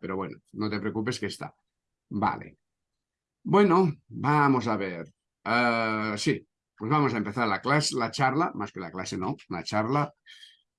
pero bueno, no te preocupes que está. Vale. Bueno, vamos a ver. Ah, sí, pues vamos a empezar la clase, la charla, más que la clase no, la charla.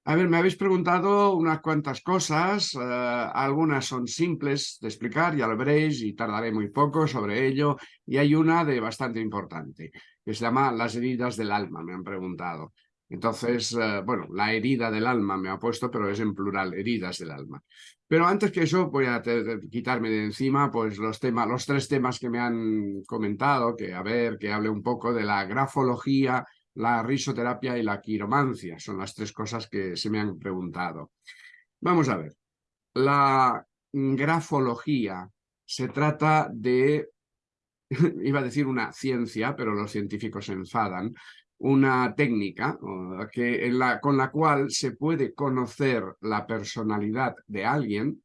A ver, me habéis preguntado unas cuantas cosas, eh, algunas son simples de explicar, ya lo veréis, y tardaré muy poco sobre ello, y hay una de bastante importante, que se llama las heridas del alma, me han preguntado. Entonces, eh, bueno, la herida del alma me ha puesto, pero es en plural, heridas del alma. Pero antes que eso, voy a quitarme de encima pues los los tres temas que me han comentado, que a ver, que hable un poco de la grafología, la risoterapia y la quiromancia. Son las tres cosas que se me han preguntado. Vamos a ver. La grafología se trata de, iba a decir una ciencia, pero los científicos se enfadan, una técnica que, con la cual se puede conocer la personalidad de alguien,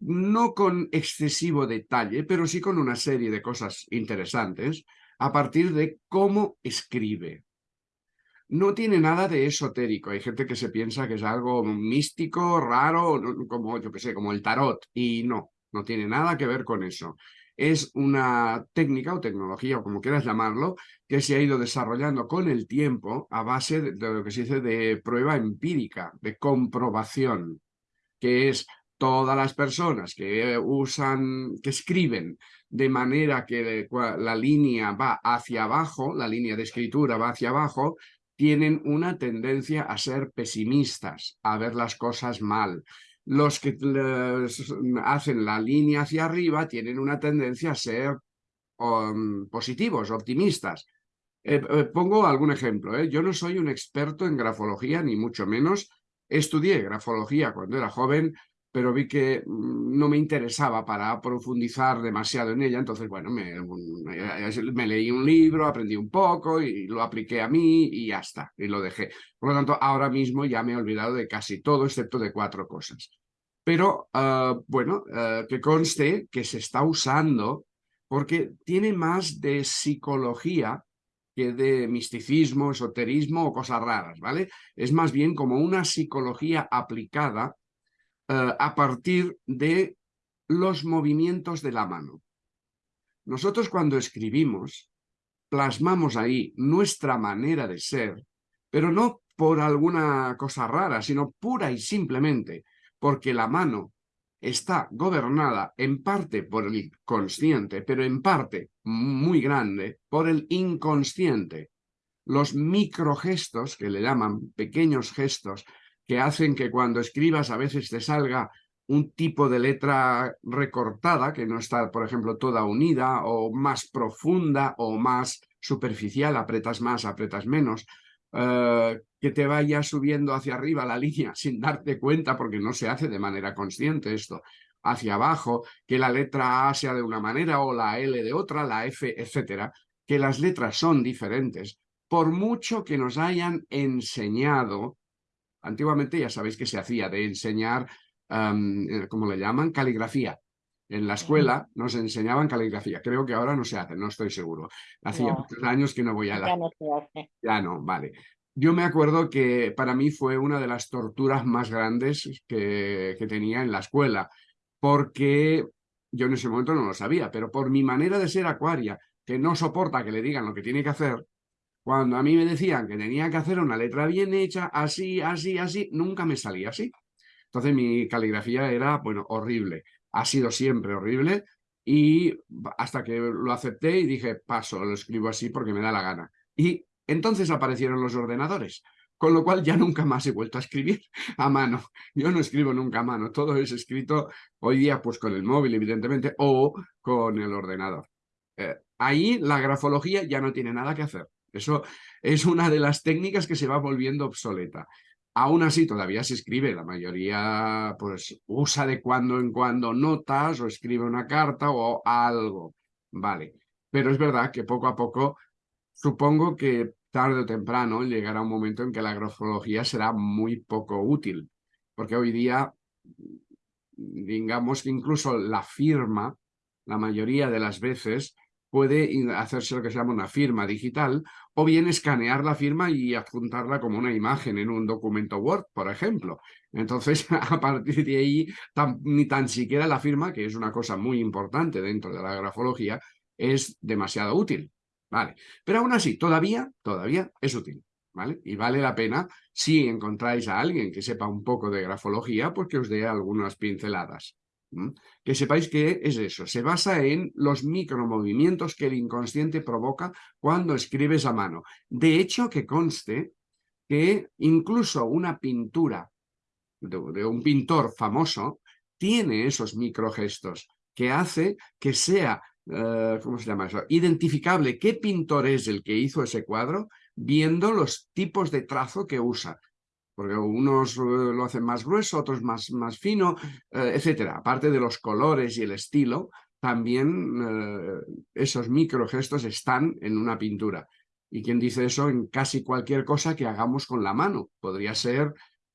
no con excesivo detalle, pero sí con una serie de cosas interesantes, a partir de cómo escribe. No tiene nada de esotérico. Hay gente que se piensa que es algo místico, raro, como yo que sé, como el tarot. Y no, no tiene nada que ver con eso. Es una técnica o tecnología, o como quieras llamarlo, que se ha ido desarrollando con el tiempo a base de, de lo que se dice de prueba empírica, de comprobación, que es todas las personas que usan, que escriben de manera que la línea va hacia abajo, la línea de escritura va hacia abajo, tienen una tendencia a ser pesimistas, a ver las cosas mal. Los que hacen la línea hacia arriba tienen una tendencia a ser um, positivos, optimistas. Eh, eh, pongo algún ejemplo. ¿eh? Yo no soy un experto en grafología, ni mucho menos. Estudié grafología cuando era joven, pero vi que mm, no me interesaba para profundizar demasiado en ella, entonces, bueno, me, me, leí un libro, aprendí un poco y lo apliqué a mí y ya está, y lo dejé. Por lo tanto, ahora mismo ya me he olvidado de casi todo, excepto de cuatro cosas. Pero, ah, bueno, ah, que conste que se está usando porque tiene más de psicología que de misticismo, esoterismo o cosas raras, ¿vale? Es más bien como una psicología aplicada eh, a partir de los movimientos de la mano. Nosotros cuando escribimos, plasmamos ahí nuestra manera de ser, pero no por alguna cosa rara, sino pura y simplemente porque la mano está gobernada en parte por el consciente, pero en parte muy grande por el inconsciente. Los microgestos, que le llaman pequeños gestos, que hacen que cuando escribas a veces te salga un tipo de letra recortada, que no está, por ejemplo, toda unida, o más profunda, o más superficial, apretas más, apretas menos, eh, que te vaya subiendo hacia arriba la línea sin darte cuenta, porque no se hace de manera consciente esto, hacia abajo, que la letra A sea de una manera, o la L de otra, la F, etcétera, que las letras son diferentes, por mucho que nos hayan enseñado Antiguamente ya sabéis que se hacía de enseñar, eh, ¿cómo le llaman? Caligrafía. En la escuela nos enseñaban caligrafía. Creo que ahora no se hace, no estoy seguro. Hacía muchos años que no voy a la... Ya no se hace. Ya no, vale. Yo me acuerdo que para mí fue una de las torturas más grandes que, que tenía en la escuela, porque yo en ese momento no lo sabía, pero por mi manera de ser acuaria, que no soporta que le digan lo que tiene que hacer, cuando a mí me decían que tenía que hacer una letra bien hecha, así, así, así, nunca me salía así. Entonces mi caligrafía era, bueno, horrible. Ha sido siempre horrible y hasta que lo acepté y dije, paso, lo escribo así porque me da la gana. Y entonces aparecieron los ordenadores, con lo cual ya nunca más he vuelto a escribir a mano. Yo no escribo nunca a mano, todo es escrito hoy día pues con el móvil, evidentemente, o con el ordenador. Eh, ahí la grafología ya no tiene nada que hacer. Eso es una de las técnicas que se va volviendo obsoleta. Aún así, todavía se escribe, la mayoría pues usa de cuando en cuando notas o escribe una carta o algo, vale. Pero es verdad que poco a poco, supongo que tarde o temprano llegará un momento en que la grafología será muy poco útil, porque hoy día, digamos que incluso la firma, la mayoría de las veces, puede hacerse lo que se llama una firma digital o bien escanear la firma y adjuntarla como una imagen en un documento Word, por ejemplo. Entonces, a partir de ahí, ni tan siquiera la firma, que es una cosa muy importante dentro de la grafología, es demasiado útil. ¿vale? Pero aún así, todavía, todavía es útil. ¿vale? Y vale la pena, si encontráis a alguien que sepa un poco de grafología, pues que os dé algunas pinceladas. Que sepáis que es eso, se basa en los micromovimientos que el inconsciente provoca cuando escribes a mano. De hecho, que conste que incluso una pintura de, un pintor famoso tiene esos microgestos que hace que sea, eh, ¿cómo se llama eso? Identificable qué pintor es el que hizo ese cuadro viendo los tipos de trazo que usa porque unos eh, lo hacen más grueso, otros más, más fino, eh, etcétera. Aparte de los colores y el estilo, también eh, esos microgestos están en una pintura. Y quien dice eso en casi cualquier cosa que hagamos con la mano. Podría ser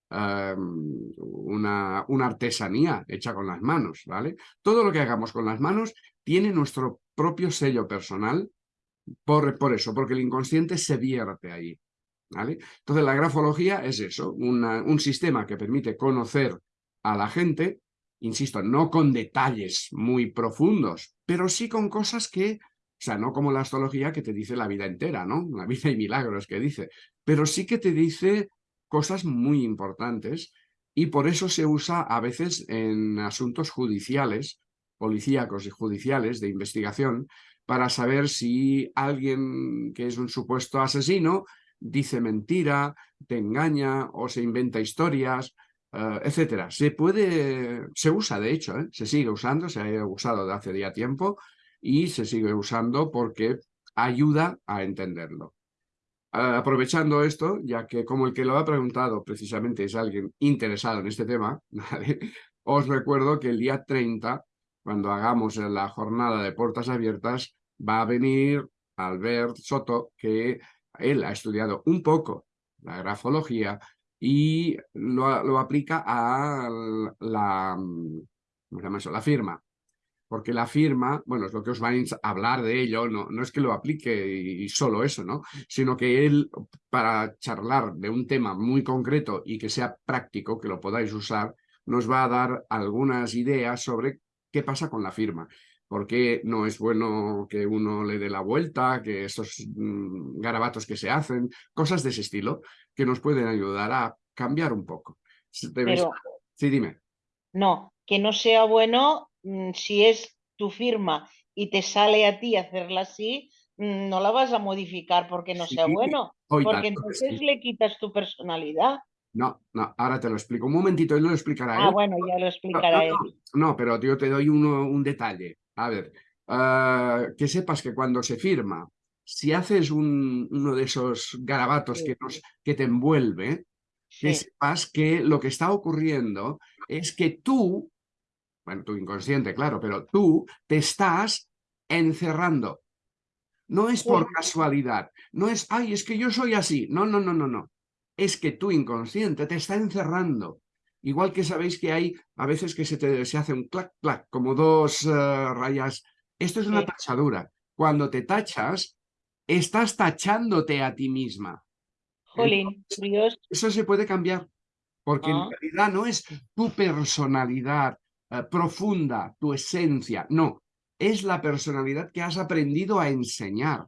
em, una, una, artesanía hecha con las manos, ¿vale? Todo lo que hagamos con las manos tiene nuestro propio sello personal por, por eso, porque el inconsciente se vierte ahí. Entonces la grafología es eso, un sistema que permite conocer a la gente, insisto, no con detalles muy profundos, pero sí con cosas que, o sea, no como la astrología que te dice la vida entera, ¿no? La vida y milagros que dice, pero sí que te dice cosas muy importantes y por eso se usa a veces en asuntos judiciales, policíacos y judiciales de investigación, para saber si alguien que es un supuesto asesino dice mentira, te engaña o se inventa historias, uh, etcétera. Se puede, se usa de hecho, ¿eh? se sigue usando, se ha usado de hace ya tiempo y se sigue usando porque ayuda a entenderlo. Uh, aprovechando esto, ya que como el que lo ha preguntado precisamente es alguien interesado en este tema, os recuerdo que el día 30, cuando hagamos la jornada de puertas abiertas, va a venir Albert Soto, que él ha estudiado un poco la grafología y lo, aplica a la, la firma. Porque la firma, bueno, es lo que os van a hablar de ello, no, no es que lo aplique y solo eso, ¿no? Sino que él, para charlar de un tema muy concreto y que sea práctico, que lo podáis usar, nos va a dar algunas ideas sobre qué pasa con la firma por qué no es bueno que uno le dé la vuelta, que esos mm, garabatos que se hacen, cosas de ese estilo, que nos pueden ayudar a cambiar un poco. Pero, sí, dime. No, que no sea bueno mm, si es tu firma y te sale a ti hacerla así, mm, no la vas a modificar porque no sea bueno, porque entonces le quitas tu personalidad. No, no, ahora te lo explico. Un momentito, él lo explicará. Ah, bueno, ya lo explicará él. No, pero yo te doy uno, un detalle. A ver, ah, que sepas que cuando se firma, si haces uno de esos garabatos que, nos, que te envuelve, que sepas que lo que está ocurriendo es que tú, bueno, tu inconsciente, claro, pero tú te estás encerrando. No es por casualidad, no es, ay, es que yo soy así. No, no, no, no, no. Es que tu inconsciente te está encerrando. Igual que sabéis que hay a veces que se, te, se hace un clac, clac, como dos eh, rayas. Esto es una tachadura. Cuando te tachas, estás tachándote a ti misma. Jolín, Dios. Eso se puede cambiar, porque en ah. realidad no es tu personalidad eh, profunda, tu esencia, no. Es la personalidad que has aprendido a enseñar.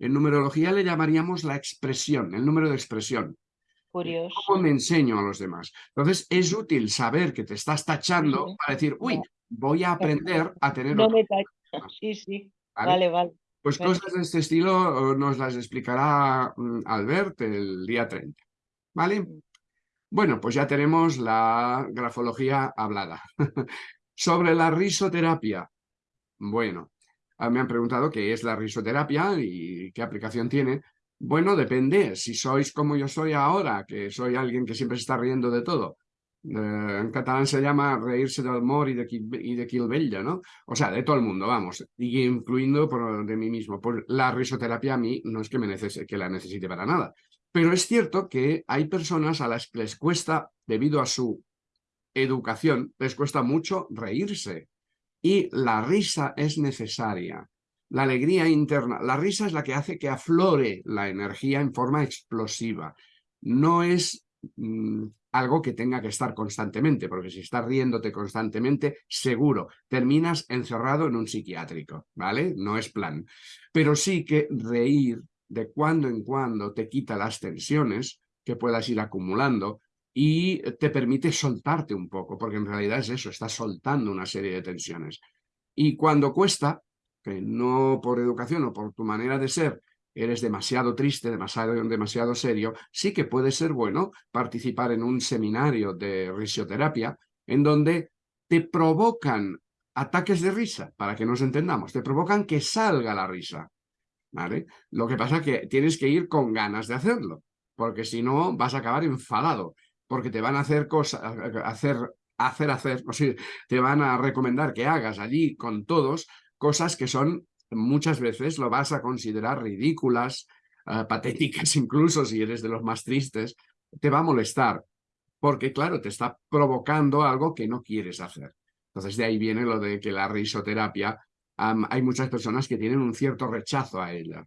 En numerología le llamaríamos la expresión, el número de expresión. Curioso. ¿Cómo me enseño a los demás? Entonces, es útil saber que te estás tachando para decir, uy, voy a aprender a tener... No me Sí, sí. ¿Vale? vale, Pues cosas de este estilo nos las explicará mm, Albert el día 30. ¿Vale? Mm. Bueno, pues ya tenemos la grafología hablada. Sobre la risoterapia. Bueno, me han preguntado qué es la risoterapia y qué aplicación tiene. Bueno, depende. Si sois como yo soy ahora, que soy alguien que siempre se está riendo de todo. Eh, en catalán se llama reírse del amor y de, y de ¿no? O sea, de todo el mundo, vamos, y incluyendo por, de mí mismo. Por la risoterapia a mí no es que, me que la necesite para nada. Pero es cierto que hay personas a las que les cuesta, debido a su educación, les cuesta mucho reírse. Y la risa es necesaria. La alegría interna. La risa es la que hace que aflore la energía en forma explosiva. No es mm, algo que tenga que estar constantemente, porque si estás riéndote constantemente, seguro, terminas encerrado en un psiquiátrico, ¿vale? No es plan. Pero sí que reír de cuando en cuando te quita las tensiones que puedas ir acumulando y te permite soltarte un poco, porque en realidad es eso, estás soltando una serie de tensiones. Y cuando cuesta, que no por educación o por tu manera de ser eres demasiado triste, demasiado, demasiado serio, sí que puede ser bueno participar en un seminario de risoterapia en donde te provocan ataques de risa, para que nos entendamos, te provocan que salga la risa. ¿vale? Lo que pasa es que tienes que ir con ganas de hacerlo, porque si no vas a acabar enfadado, porque te van a hacer cosas, hacer, hacer, hacer, te van a recomendar que hagas allí con todos cosas que son muchas veces lo vas a considerar ridículas, eh, patéticas incluso si eres de los más tristes, te va a molestar, porque claro, te está provocando algo que no quieres hacer. Entonces de ahí viene lo de que la risoterapia, hay muchas personas que tienen un cierto rechazo a ella.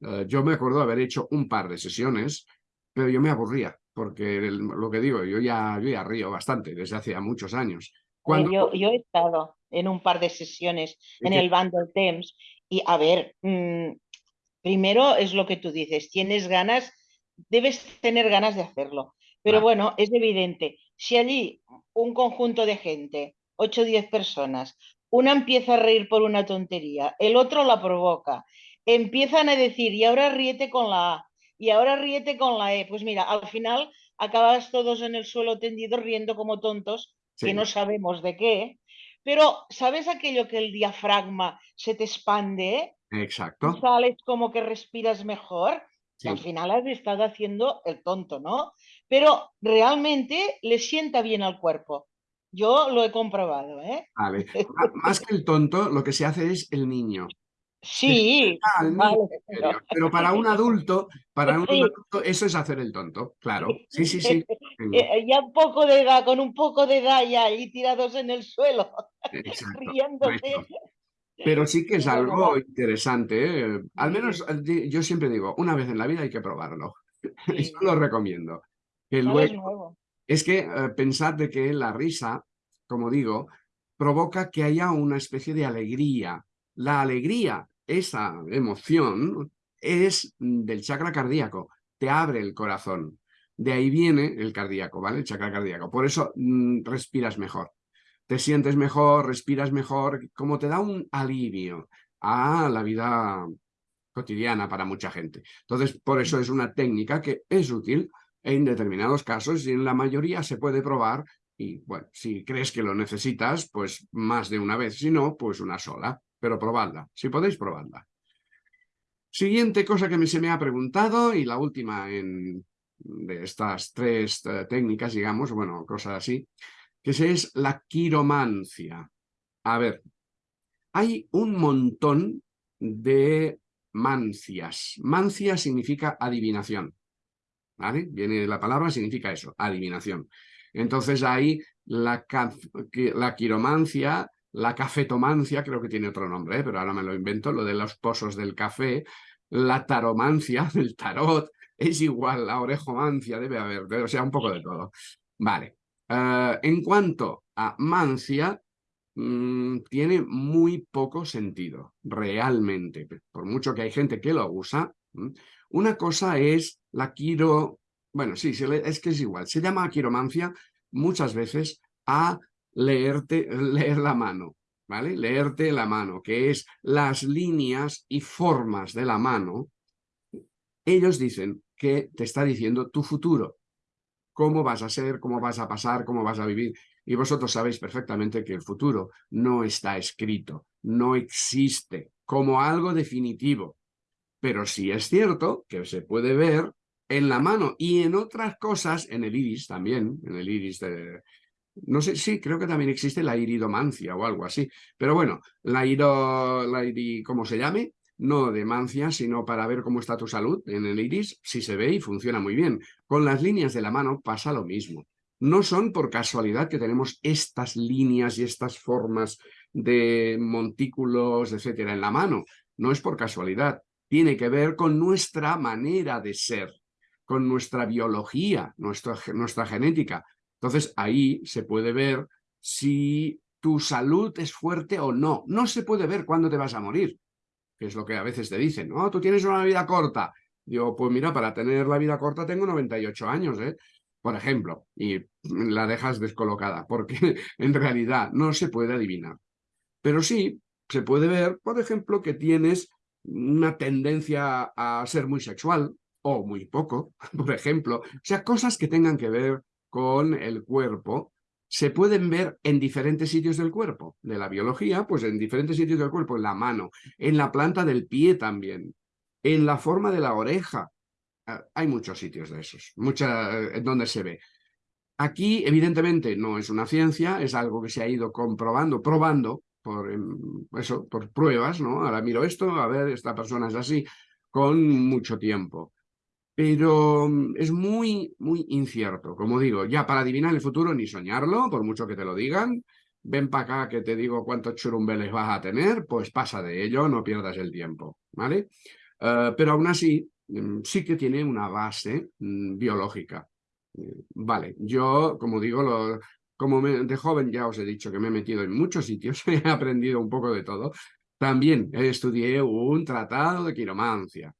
Eh, yo me acuerdo haber hecho un par de sesiones, pero yo me aburría, porque lo que digo, yo ya, yo ya río bastante desde hace muchos años. Cuando... Yo, yo he estado en un par de sesiones en el Bundle Thames y a ver, mm, primero es lo que tú dices, tienes ganas, debes tener ganas de hacerlo. Pero bueno, es evidente, si allí un conjunto de gente, 8 o 10 personas, una empieza a reír por una tontería, el otro la provoca, empiezan a decir, y ahora ríete con la A, y ahora ríete con la E, pues mira, al final acabas todos en el suelo tendido riendo como tontos que no sabemos de qué, pero ¿sabes aquello que el diafragma se te expande? Exacto. Y sales como que respiras mejor. Y al final has estado haciendo el tonto, ¿no? Pero realmente le sienta bien al cuerpo. Yo lo he comprobado, ¿eh? Vale. Más que el tonto, lo que se hace es el niño. Sí, pero... para un adulto, para un adulto, eso es hacer el tonto, claro. Sí, sí, sí. Eh, ya un poco de edad, con un poco de edad ya ahí tirados en el suelo, riéndose. Pero sí que es algo interesante, ¿eh? al menos eh, yo siempre digo, una vez en la vida hay que probarlo. Eso lo recomiendo. Que luego, es que pensad de que la risa, como digo, provoca que haya una especie de alegría. La alegría esa emoción es del chakra cardíaco, te abre el corazón. De ahí viene el cardíaco, ¿vale? El chakra cardíaco. Por eso mm, respiras mejor. Te sientes mejor, respiras mejor, como te da un alivio a la vida cotidiana para mucha gente. Entonces, por eso es una técnica que es útil en determinados casos y en la mayoría se puede probar y, bueno, si crees que lo necesitas, pues más de una vez, si no, pues una sola pero probadla, si podéis probadla. Siguiente cosa que me, se me ha preguntado y la última en, de estas tres eh, técnicas, digamos, bueno, cosas así, que es la quiromancia. A ver, hay un montón de mancias. Mancia significa adivinación. ¿Vale? Viene de la palabra, significa eso, adivinación. Entonces la, la quiromancia la cafetomancia, creo que tiene otro nombre, ¿eh? pero ahora me lo invento, lo de los pozos del café, la taromancia del tarot, es igual, la orejomancia debe haber, o sea, un poco de todo. Vale, eh, en cuanto a mancia, mm, tiene muy poco sentido, realmente, por mucho que hay gente que lo usa. Una cosa es la quiro, bueno, sí, es que es igual, se llama quiromancia muchas veces a leerte, leer la mano, ¿vale? Leerte la mano, que es las líneas y formas de la mano. Ellos dicen que te está diciendo tu futuro, cómo vas a ser, cómo vas a pasar, cómo vas a vivir. Y vosotros sabéis perfectamente que el futuro no está escrito, no existe como algo definitivo. Pero sí es cierto que se puede ver en la mano y en otras cosas, en el iris también, en el iris de, no sé, sí, creo que también existe la iridomancia o algo así. Pero bueno, la iro, la ¿cómo se llame? No de mancia, sino para ver cómo está tu salud en el iris, si se ve y funciona muy bien. Con las líneas de la mano pasa lo mismo. No son por casualidad que tenemos estas líneas y estas formas de montículos, etcétera, en la mano. No es por casualidad. Tiene que ver con nuestra manera de ser, con nuestra biología, nuestra, nuestra genética. Entonces ahí se puede ver si tu salud es fuerte o no. No se puede ver cuándo te vas a morir, que es lo que a veces te dicen. No, tú tienes una vida corta. Digo, pues mira, para tener la vida corta tengo 98 años, ¿eh? Por ejemplo, y la dejas descolocada, porque en realidad no se puede adivinar. Pero sí se puede ver, por ejemplo, que tienes una tendencia a ser muy sexual, o muy poco, por ejemplo. O sea, cosas que tengan que ver con el cuerpo se pueden ver en diferentes sitios del cuerpo. De la biología, pues en diferentes sitios del cuerpo, en la mano, en la planta del pie también, en la forma de la oreja. Ah, hay muchos sitios de esos, mucha, en donde se ve. Aquí, evidentemente, no es una ciencia, es algo que se ha ido comprobando, probando, por em, eso, por pruebas, ¿no? Ahora miro esto, a ver, esta persona es así, con mucho tiempo pero mm, es muy, muy incierto. Como digo, ya para adivinar el futuro ni soñarlo, por mucho que te lo digan. Ven para acá que te digo cuántos churumbeles vas a tener, pues pasa de ello, no pierdas el tiempo, ¿vale? Eh, pero aún así, mm, sí que tiene una base mm, biológica. Eh, vale, yo, como digo, lo, como de joven ya os he dicho que me he metido en muchos sitios, he aprendido un poco de todo. También estudié un tratado de quiromancia,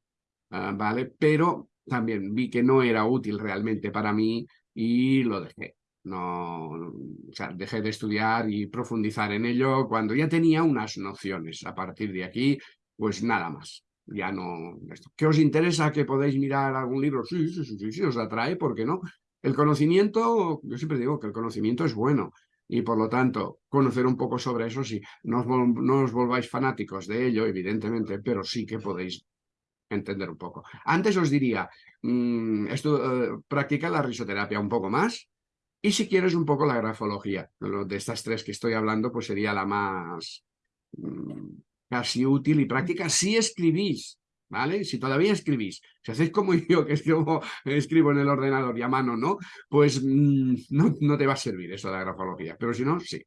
eh, ¿vale? Pero también vi que no era útil realmente para mí y lo dejé. No, o sea, dejé de estudiar y profundizar en ello cuando ya tenía unas nociones. A partir de aquí, pues nada más. Ya no... ¿Qué os interesa que podéis mirar algún libro? Sí, sí, sí, sí, os atrae, ¿por qué no? El conocimiento, yo siempre digo que el conocimiento es bueno y por lo tanto conocer un poco sobre eso sí, no os, no os volváis fanáticos de ello, evidentemente, pero sí que podéis entender un poco. Antes os diría, mmm, esto, uh, practica la risoterapia un poco más y si quieres un poco la grafología. De estas tres que estoy hablando, pues sería la más mmm, casi útil y práctica si escribís. ¿Vale? Si todavía escribís, si hacéis como yo, que escribo, escribo en el ordenador y a mano, ¿no? Pues mmm, no, no te va a servir eso de la grafología, pero si no, sí.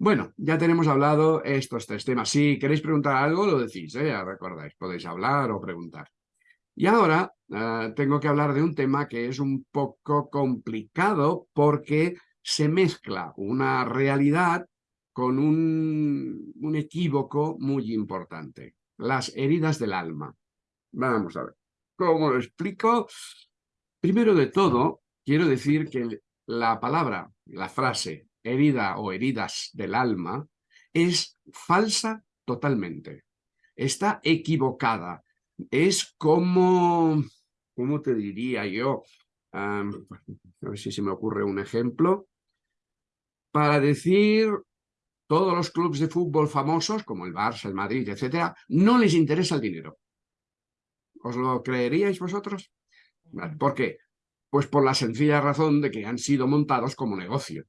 Bueno, ya tenemos hablado estos tres temas. Si queréis preguntar algo, lo decís, ¿eh? ya recordáis, podéis hablar o preguntar. Y ahora eh, tengo que hablar de un tema que es un poco complicado porque se mezcla una realidad con un, un equívoco muy importante. Las heridas del alma. Vamos a ver. ¿Cómo lo explico? Primero de todo, quiero decir que la palabra, la frase herida o heridas del alma, es falsa totalmente. Está equivocada. Es como, ¿cómo te diría yo? a ver si se me ocurre un ejemplo. Para decir todos los clubes de fútbol famosos, como el Barça, el Madrid, etcétera, no les interesa el dinero. ¿Os lo creeríais vosotros? ¿Por qué? Pues por la sencilla razón de que han sido montados como negocio.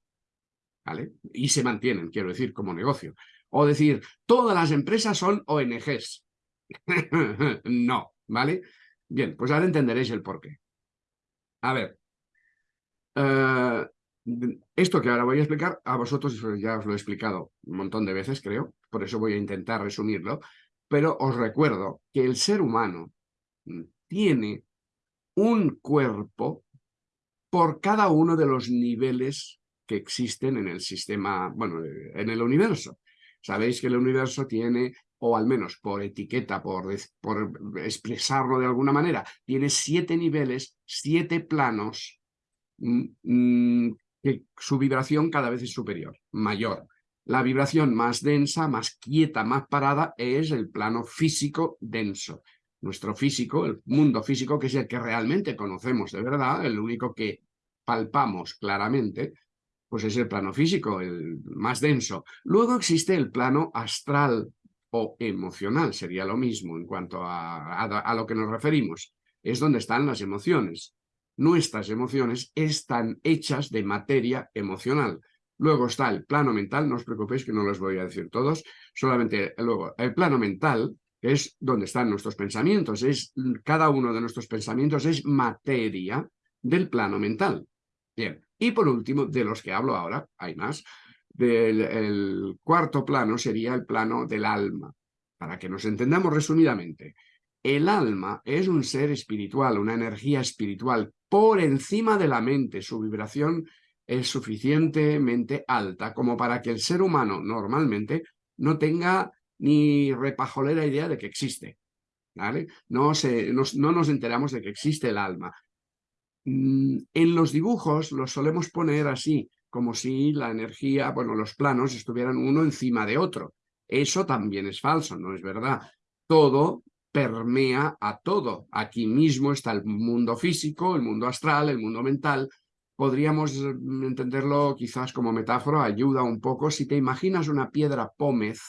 ¿Vale? Y se mantienen, quiero decir, como negocio. O decir, todas las empresas son ONGs. no, ¿vale? Bien, pues ahora entenderéis el porqué. A ver, eh, esto que ahora voy a explicar, a vosotros ya os lo he explicado un montón de veces, creo, por eso voy a intentar resumirlo, pero os recuerdo que el ser humano tiene un cuerpo por cada uno de los niveles que existen en el sistema, bueno, en el universo. Sabéis que el universo tiene, o al menos por etiqueta, por, por expresarlo de alguna manera, tiene siete niveles, siete planos, mm, mm, que su vibración cada vez es superior, mayor. La vibración más densa, más quieta, más parada es el plano físico denso. Nuestro físico, el mundo físico, que es el que realmente conocemos de verdad, el único que palpamos claramente, pues es el plano físico, el más denso. Luego existe el plano astral o emocional, sería lo mismo en cuanto a, a, lo que nos referimos. Es donde están las emociones. Nuestras emociones están hechas de materia emocional. Luego está el plano mental, no os preocupéis que no los voy a decir todos, solamente luego el plano mental, es donde están nuestros pensamientos, es cada uno de nuestros pensamientos es materia del plano mental. Bien, y por último, de los que hablo ahora, hay más, del cuarto plano sería el plano del alma. Para que nos entendamos resumidamente, el alma es un ser espiritual, una energía espiritual por encima de la mente. Su vibración es suficientemente alta como para que el ser humano normalmente no tenga ni repajolera idea de que existe. No, se, no nos enteramos de que existe el alma. Mm, en los dibujos los solemos poner así, como si la energía, bueno, los planos estuvieran uno encima de otro. Eso también es falso, no es verdad. Todo permea a todo. Aquí mismo está el mundo físico, el mundo astral, el mundo mental. Podríamos mm, entenderlo quizás como metáfora, ayuda un poco. Si te imaginas una piedra pómez,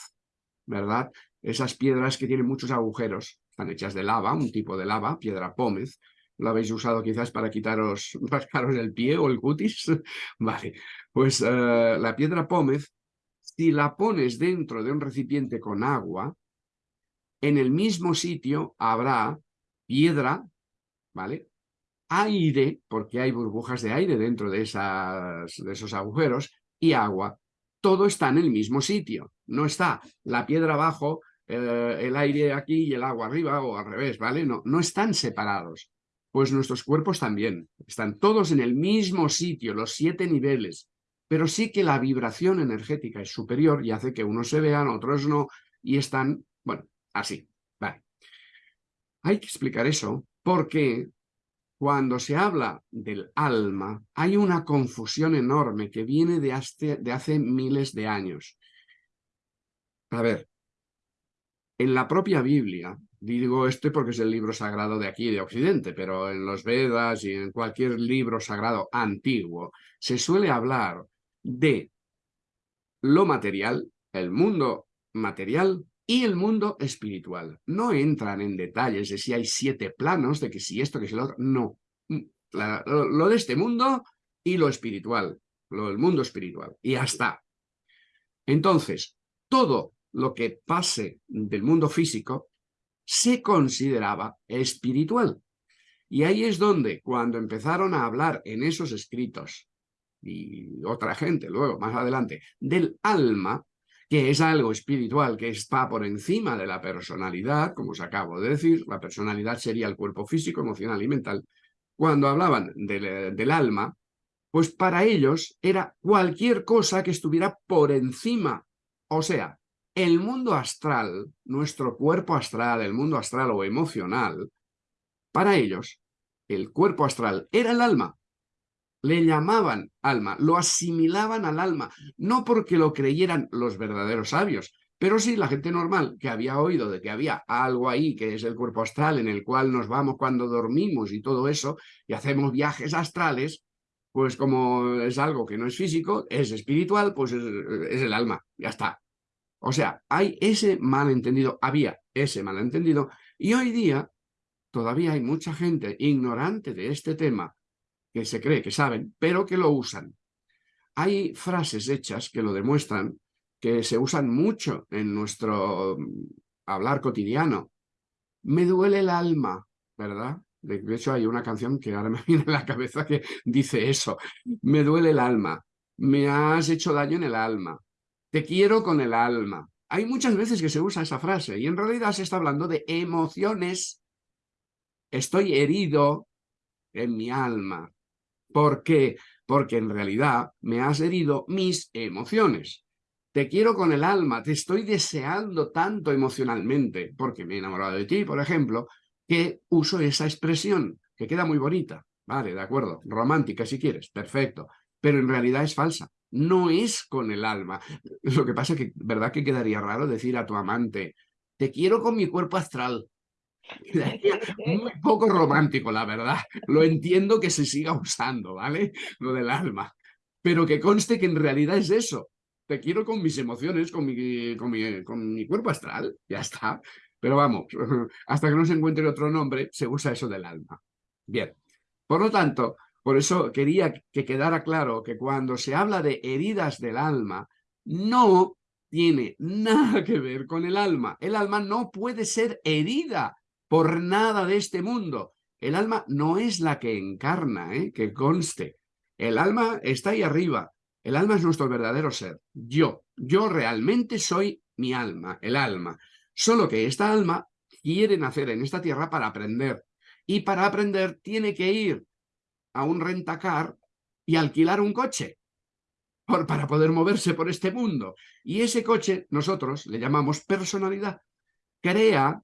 ¿verdad? Esas piedras que tienen muchos agujeros, están hechas de lava, un tipo de lava, piedra pómez. ¿Lo habéis usado quizás para quitaros, rascaros el pie o el cutis? vale, pues eh, la piedra pómez si la pones dentro de un recipiente con agua, en el mismo sitio habrá piedra, ¿vale? Aire, porque hay burbujas de aire dentro de, esas, de esos agujeros, y agua. Todo está en el mismo sitio. No está la piedra abajo, eh, el aire aquí y el agua arriba, o al revés, ¿vale? No, no están separados. Pues nuestros cuerpos también. Están todos en el mismo sitio, los siete niveles pero sí que la vibración energética es superior y hace que unos se vean, otros no, y están, bueno, así. Vale. Hay que explicar eso porque cuando se habla del alma hay una confusión enorme que viene de hace, de hace miles de años. A ver, en la propia Biblia, digo este porque es el libro sagrado de aquí, de Occidente, pero en los Vedas y en cualquier libro sagrado antiguo, se suele hablar de lo material, el mundo material y el mundo espiritual. No entran en detalles de si hay siete planos, de que si esto, que si lo otro, no. Mm, lo, de este mundo y lo espiritual, lo del mundo espiritual, y ya está. Entonces, todo lo que pase del mundo físico se consideraba espiritual. Y ahí es donde, cuando empezaron a hablar en esos escritos y otra gente luego, más adelante, del alma, que es algo espiritual que está por encima de la personalidad, como os acabo de decir, la personalidad sería el cuerpo físico, emocional y mental, cuando hablaban del, del alma, pues para ellos era cualquier cosa que estuviera por encima, o sea, el mundo astral, nuestro cuerpo astral, el mundo astral o emocional, para ellos, el cuerpo astral era el alma, le llamaban alma, lo asimilaban al alma, no porque lo creyeran los verdaderos sabios, pero sí la gente normal que había oído de que había algo ahí que es el cuerpo astral en el cual nos vamos cuando dormimos y todo eso, y hacemos viajes astrales, pues como es algo que no es físico, es espiritual, pues es, el alma, ya está. O sea, hay ese malentendido, había ese malentendido, y hoy día todavía hay mucha gente ignorante de este tema que se cree que saben, pero que lo usan. Hay frases hechas que lo demuestran, que se usan mucho en nuestro mm, hablar cotidiano. Me duele el alma, ¿verdad? De hecho, hay una canción que ahora me viene a la cabeza que dice eso. Me duele el alma. Me has hecho daño en el alma. Te quiero con el alma. Hay muchas veces que se usa esa frase y en realidad se está hablando de emociones. Estoy herido en mi alma. ¿Por qué? Porque en realidad me has herido mis emociones. Te quiero con el alma, te estoy deseando tanto emocionalmente, porque me he enamorado de ti, por ejemplo, que uso esa expresión, que queda muy bonita. Vale, de acuerdo, romántica si quieres, perfecto. Pero en realidad es falsa, no es con el alma. Lo que pasa es que, ¿verdad que quedaría raro decir a tu amante, te quiero con mi cuerpo astral? Muy poco romántico, la verdad. Lo entiendo que se siga usando, ¿vale? Lo del alma. Pero que conste que en realidad es eso. Te quiero con mis emociones, con mi, con mi, con mi cuerpo astral, ya está. Pero vamos, hasta que no se encuentre otro nombre, se usa eso del alma. Bien, por lo tanto, por eso quería que quedara claro que cuando se habla de heridas del alma, no tiene nada que ver con el alma. El alma no puede ser herida por nada de este mundo. El alma no es la que encarna, ¿eh? que conste. El alma está ahí arriba, El alma es nuestro verdadero ser. Yo, yo realmente soy mi alma, el alma. Solo que esta alma quiere nacer en esta tierra para aprender. Y para aprender tiene que ir a un rentacar y alquilar un coche para poder moverse por este mundo. Y ese coche nosotros le llamamos personalidad. Crea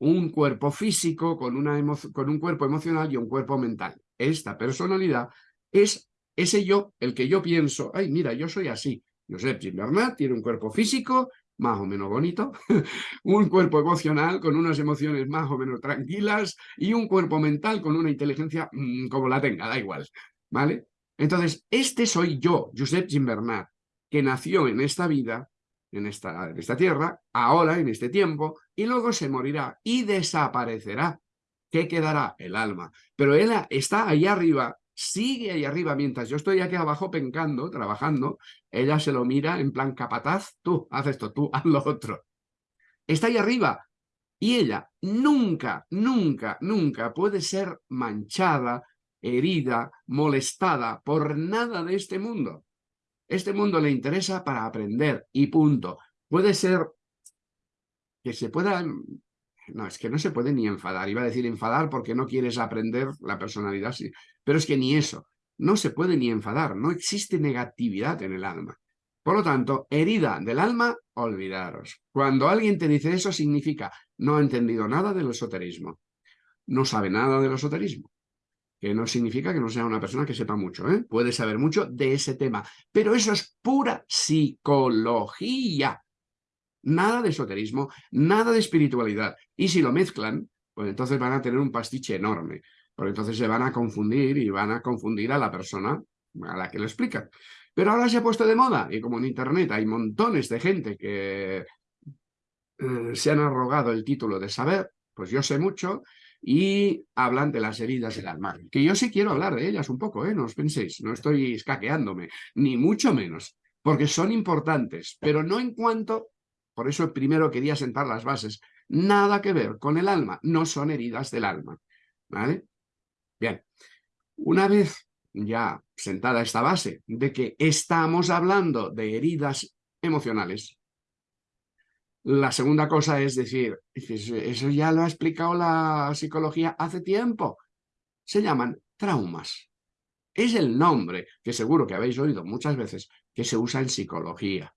un cuerpo físico con, una con un cuerpo emocional y un cuerpo mental. Esta personalidad es ese yo, el que yo pienso, ay, mira, yo soy así. Josep Gimbernat tiene un cuerpo físico más o menos bonito, un cuerpo emocional con unas emociones más o menos tranquilas y un cuerpo mental con una inteligencia mm, como la tenga, da igual, ¿vale? Entonces, este soy yo, Josep Gimbernat, que nació en esta vida, en esta, en esta tierra, ahora, en este tiempo, y luego se morirá y desaparecerá. ¿Qué quedará? El alma. Pero él está ahí arriba sigue ahí arriba, mientras yo estoy aquí abajo pencando, trabajando, ella se lo mira en plan capataz, tú haz esto, tú haz lo otro. Está ahí arriba. Y ella nunca, nunca, nunca puede ser manchada, herida, molestada por nada de este mundo. Este mundo le interesa para aprender y punto. Puede ser que se pueda no, es que no se puede ni enfadar. Iba a decir enfadar porque no quieres aprender la personalidad. Pero es que ni eso. No se puede ni enfadar. No existe negatividad en el alma. Por lo tanto, herida del alma, olvidaros. Cuando alguien te dice eso, significa no ha entendido nada del esoterismo. No sabe nada del esoterismo. Que no significa que no sea una persona que sepa mucho. ¿eh? Puede saber mucho de ese tema. Pero eso es pura psicología. Nada de esoterismo, nada de espiritualidad. Y si lo mezclan, pues entonces van a tener un pastiche enorme. Porque entonces se van a confundir y van a confundir a la persona a la que lo explican. Pero ahora se ha puesto de moda y como en Internet hay montones de gente que eh, se han arrogado el título de saber, pues yo sé mucho y hablan de las heridas del alma. Que yo sí quiero hablar de ellas un poco, ¿eh? no os penséis, no estoy escaqueándome, ni mucho menos, porque son importantes, pero no en cuanto por eso primero quería sentar las bases. Nada que ver con el alma, no son heridas del alma. ¿Vale? Bien, una vez ya sentada esta base de que estamos hablando de heridas emocionales, la segunda cosa es decir, eso ya lo ha explicado la psicología hace tiempo. Se llaman traumas. Es el nombre que seguro que habéis oído muchas veces que se usa en psicología.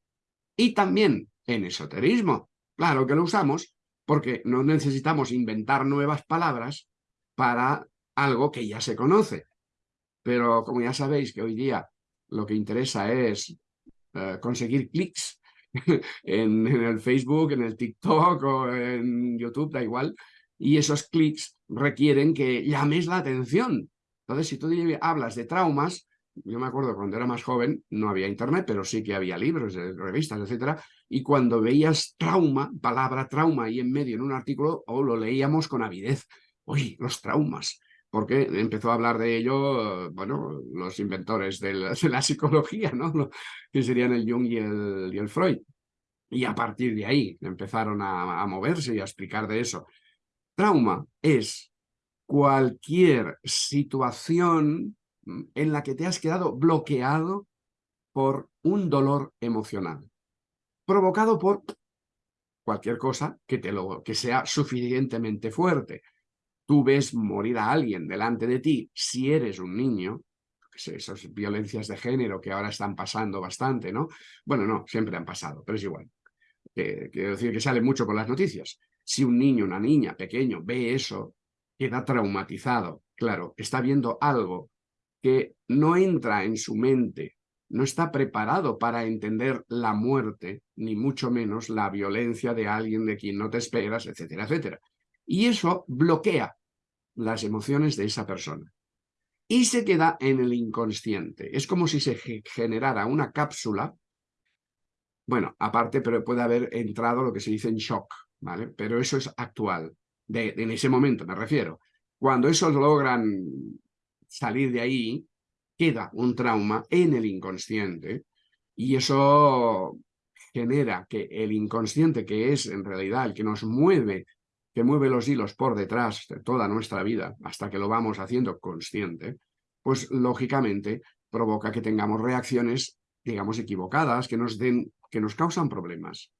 Y también en esoterismo. Claro que lo usamos porque no necesitamos inventar nuevas palabras para algo que ya se conoce. Pero como ya sabéis que hoy día lo que interesa es eh, conseguir clics en, el Facebook, en el TikTok o en YouTube, da igual, y esos clics requieren que llames la atención. Entonces, si tú hablas de traumas, yo me acuerdo cuando era más joven, no había internet, pero sí que había libros, revistas, etcétera, y cuando veías trauma, palabra trauma ahí en medio en un artículo, o lo leíamos con avidez. Oye, los traumas, porque empezó a hablar de ello, bueno, los inventores de la, psicología, ¿no? Que serían el Jung y el, y el Freud. Y a partir de ahí empezaron a, a moverse y a explicar de eso. Trauma es cualquier situación en la que te has quedado bloqueado por un dolor emocional, provocado por cualquier cosa que, te lo, que sea suficientemente fuerte. Tú ves morir a alguien delante de ti si eres un niño, esas violencias de género que ahora están pasando bastante, ¿no? Bueno, no, siempre han pasado, pero es igual. quiero decir que sale mucho con las noticias. Si un niño, una niña pequeño ve eso, queda traumatizado. Claro, está viendo algo que no entra en su mente, no está preparado para entender la muerte, ni mucho menos la violencia de alguien de quien no te esperas, etcétera, etcétera. Y eso bloquea las emociones de esa persona. Y se queda en el inconsciente. Es como si se generara una cápsula. Bueno, aparte, pero puede haber entrado lo que se dice en shock, ¿vale? Pero eso es actual, de, en ese momento me refiero. Cuando esos logran salir de ahí, queda un trauma en el inconsciente y eso genera que el inconsciente, que es en realidad el que nos mueve, que mueve los hilos por detrás de toda nuestra vida, hasta que lo vamos haciendo consciente, pues lógicamente provoca que tengamos reacciones digamos, equivocadas, que nos, den, que nos causan problemas.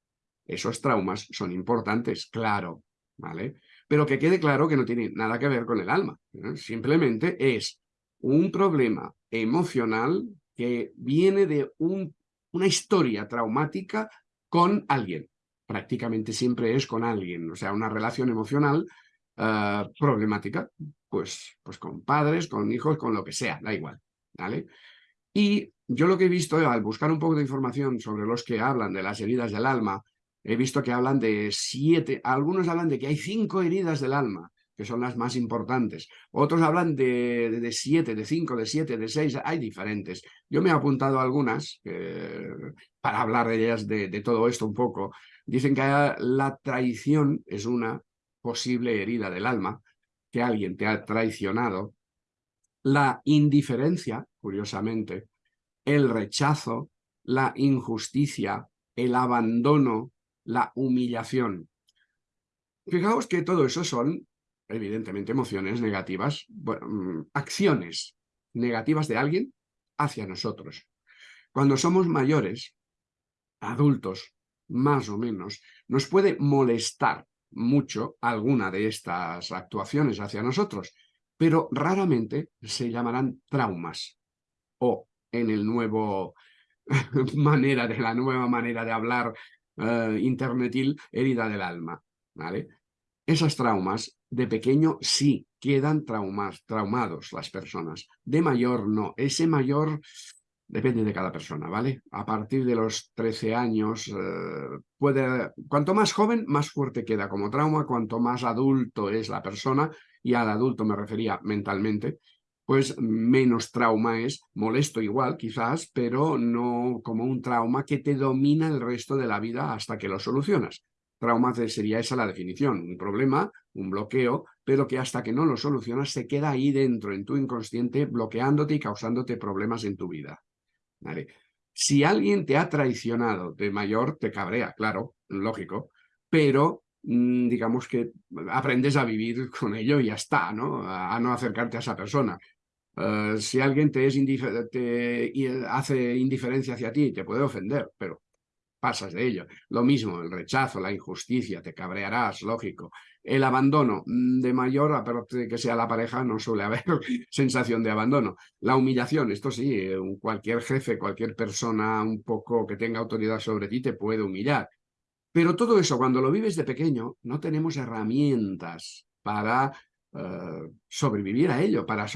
Esos traumas son importantes, claro, ¿vale? Pero que quede claro que no tiene nada que ver con el alma. Simplemente es un problema emocional que viene de un, una historia traumática con alguien. Prácticamente siempre es con alguien, o sea, una relación emocional uh, problemática, pues, pues con padres, con hijos, con lo que sea, da igual, ¿vale? Y yo lo que he visto al buscar un poco de información sobre los que hablan de las heridas del alma, he visto que hablan de siete, algunos hablan de que hay cinco heridas del alma, que son las más importantes. Otros hablan de, de, siete, de cinco, de siete, de seis, hay diferentes. Yo me he apuntado algunas eh, para hablar de ellas, de, de, todo esto un poco. Dicen que la traición es una posible herida del alma, que alguien te ha traicionado. La indiferencia, curiosamente, el rechazo, la injusticia, el abandono, la humillación. Fijaos que todo eso son, evidentemente, emociones negativas, mm, acciones negativas de alguien hacia nosotros. Cuando somos mayores, adultos, más o menos, nos puede molestar mucho alguna de estas actuaciones hacia nosotros, pero raramente se llamarán traumas o en el nuevo manera de la nueva manera de hablar uh, internetil, herida del alma, ¿vale? Esos traumas de pequeño sí quedan traumas, traumados las personas, de mayor no. Ese mayor depende de cada persona, ¿vale? A partir de los 13 años, uh, puede, cuanto más joven, más fuerte queda como trauma, cuanto más adulto es la persona, y al adulto me refería mentalmente, pues menos trauma es, molesto igual quizás, pero no como un trauma que te domina el resto de la vida hasta que lo solucionas. Trauma sería esa la definición, un problema, un bloqueo, pero que hasta que no lo solucionas se queda ahí dentro, en tu inconsciente, bloqueándote y causándote problemas en tu vida. Si alguien te ha traicionado de mayor, te cabrea, claro, lógico, pero mm, digamos que aprendes a vivir con ello y ya está, ¿no? A no acercarte a esa persona. Uh, si alguien te, es te hace indiferencia hacia ti, te puede ofender, pero pasas de ello. Lo mismo, el rechazo, la injusticia, te cabrearás, lógico. El abandono, mm, de mayor, aparte de que sea la pareja, no suele haber sensación de abandono. La humillación, esto sí, cualquier jefe, cualquier persona un poco que tenga autoridad sobre ti te puede humillar. Pero todo eso, cuando lo vives de pequeño, no tenemos herramientas para Uh, sobrevivir a ello, para,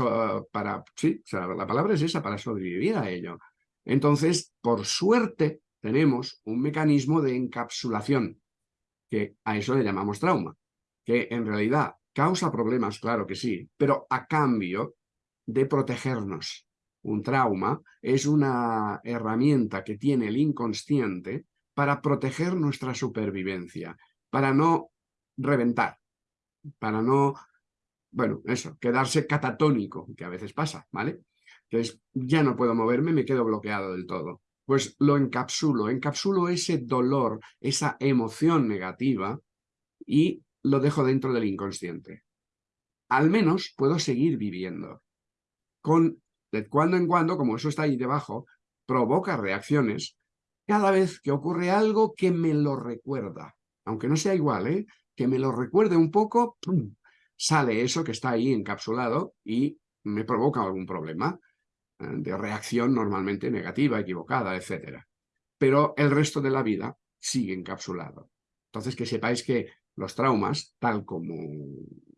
para sí, la palabra es esa, para sobrevivir a ello. Entonces, por suerte, tenemos un mecanismo de encapsulación, que a eso le llamamos trauma, que en realidad causa problemas, claro que sí, pero a cambio de protegernos. Un trauma es una herramienta que tiene el inconsciente para proteger nuestra supervivencia, para no reventar, para no bueno, eso, quedarse catatónico, que a veces pasa, ¿vale? Entonces, ya no puedo moverme, me quedo bloqueado del todo. Pues lo encapsulo, encapsulo ese dolor, esa emoción negativa y lo dejo dentro del inconsciente. Al menos puedo seguir viviendo. Con, de cuando en cuando, como eso está ahí debajo, provoca reacciones cada vez que ocurre algo que me lo recuerda. Aunque no sea igual, ¿eh? Que me lo recuerde un poco, sale eso que está ahí encapsulado y me provoca algún problema eh, de reacción normalmente negativa, equivocada, etc. Pero el resto de la vida sigue encapsulado. Entonces, que sepáis que los traumas, tal como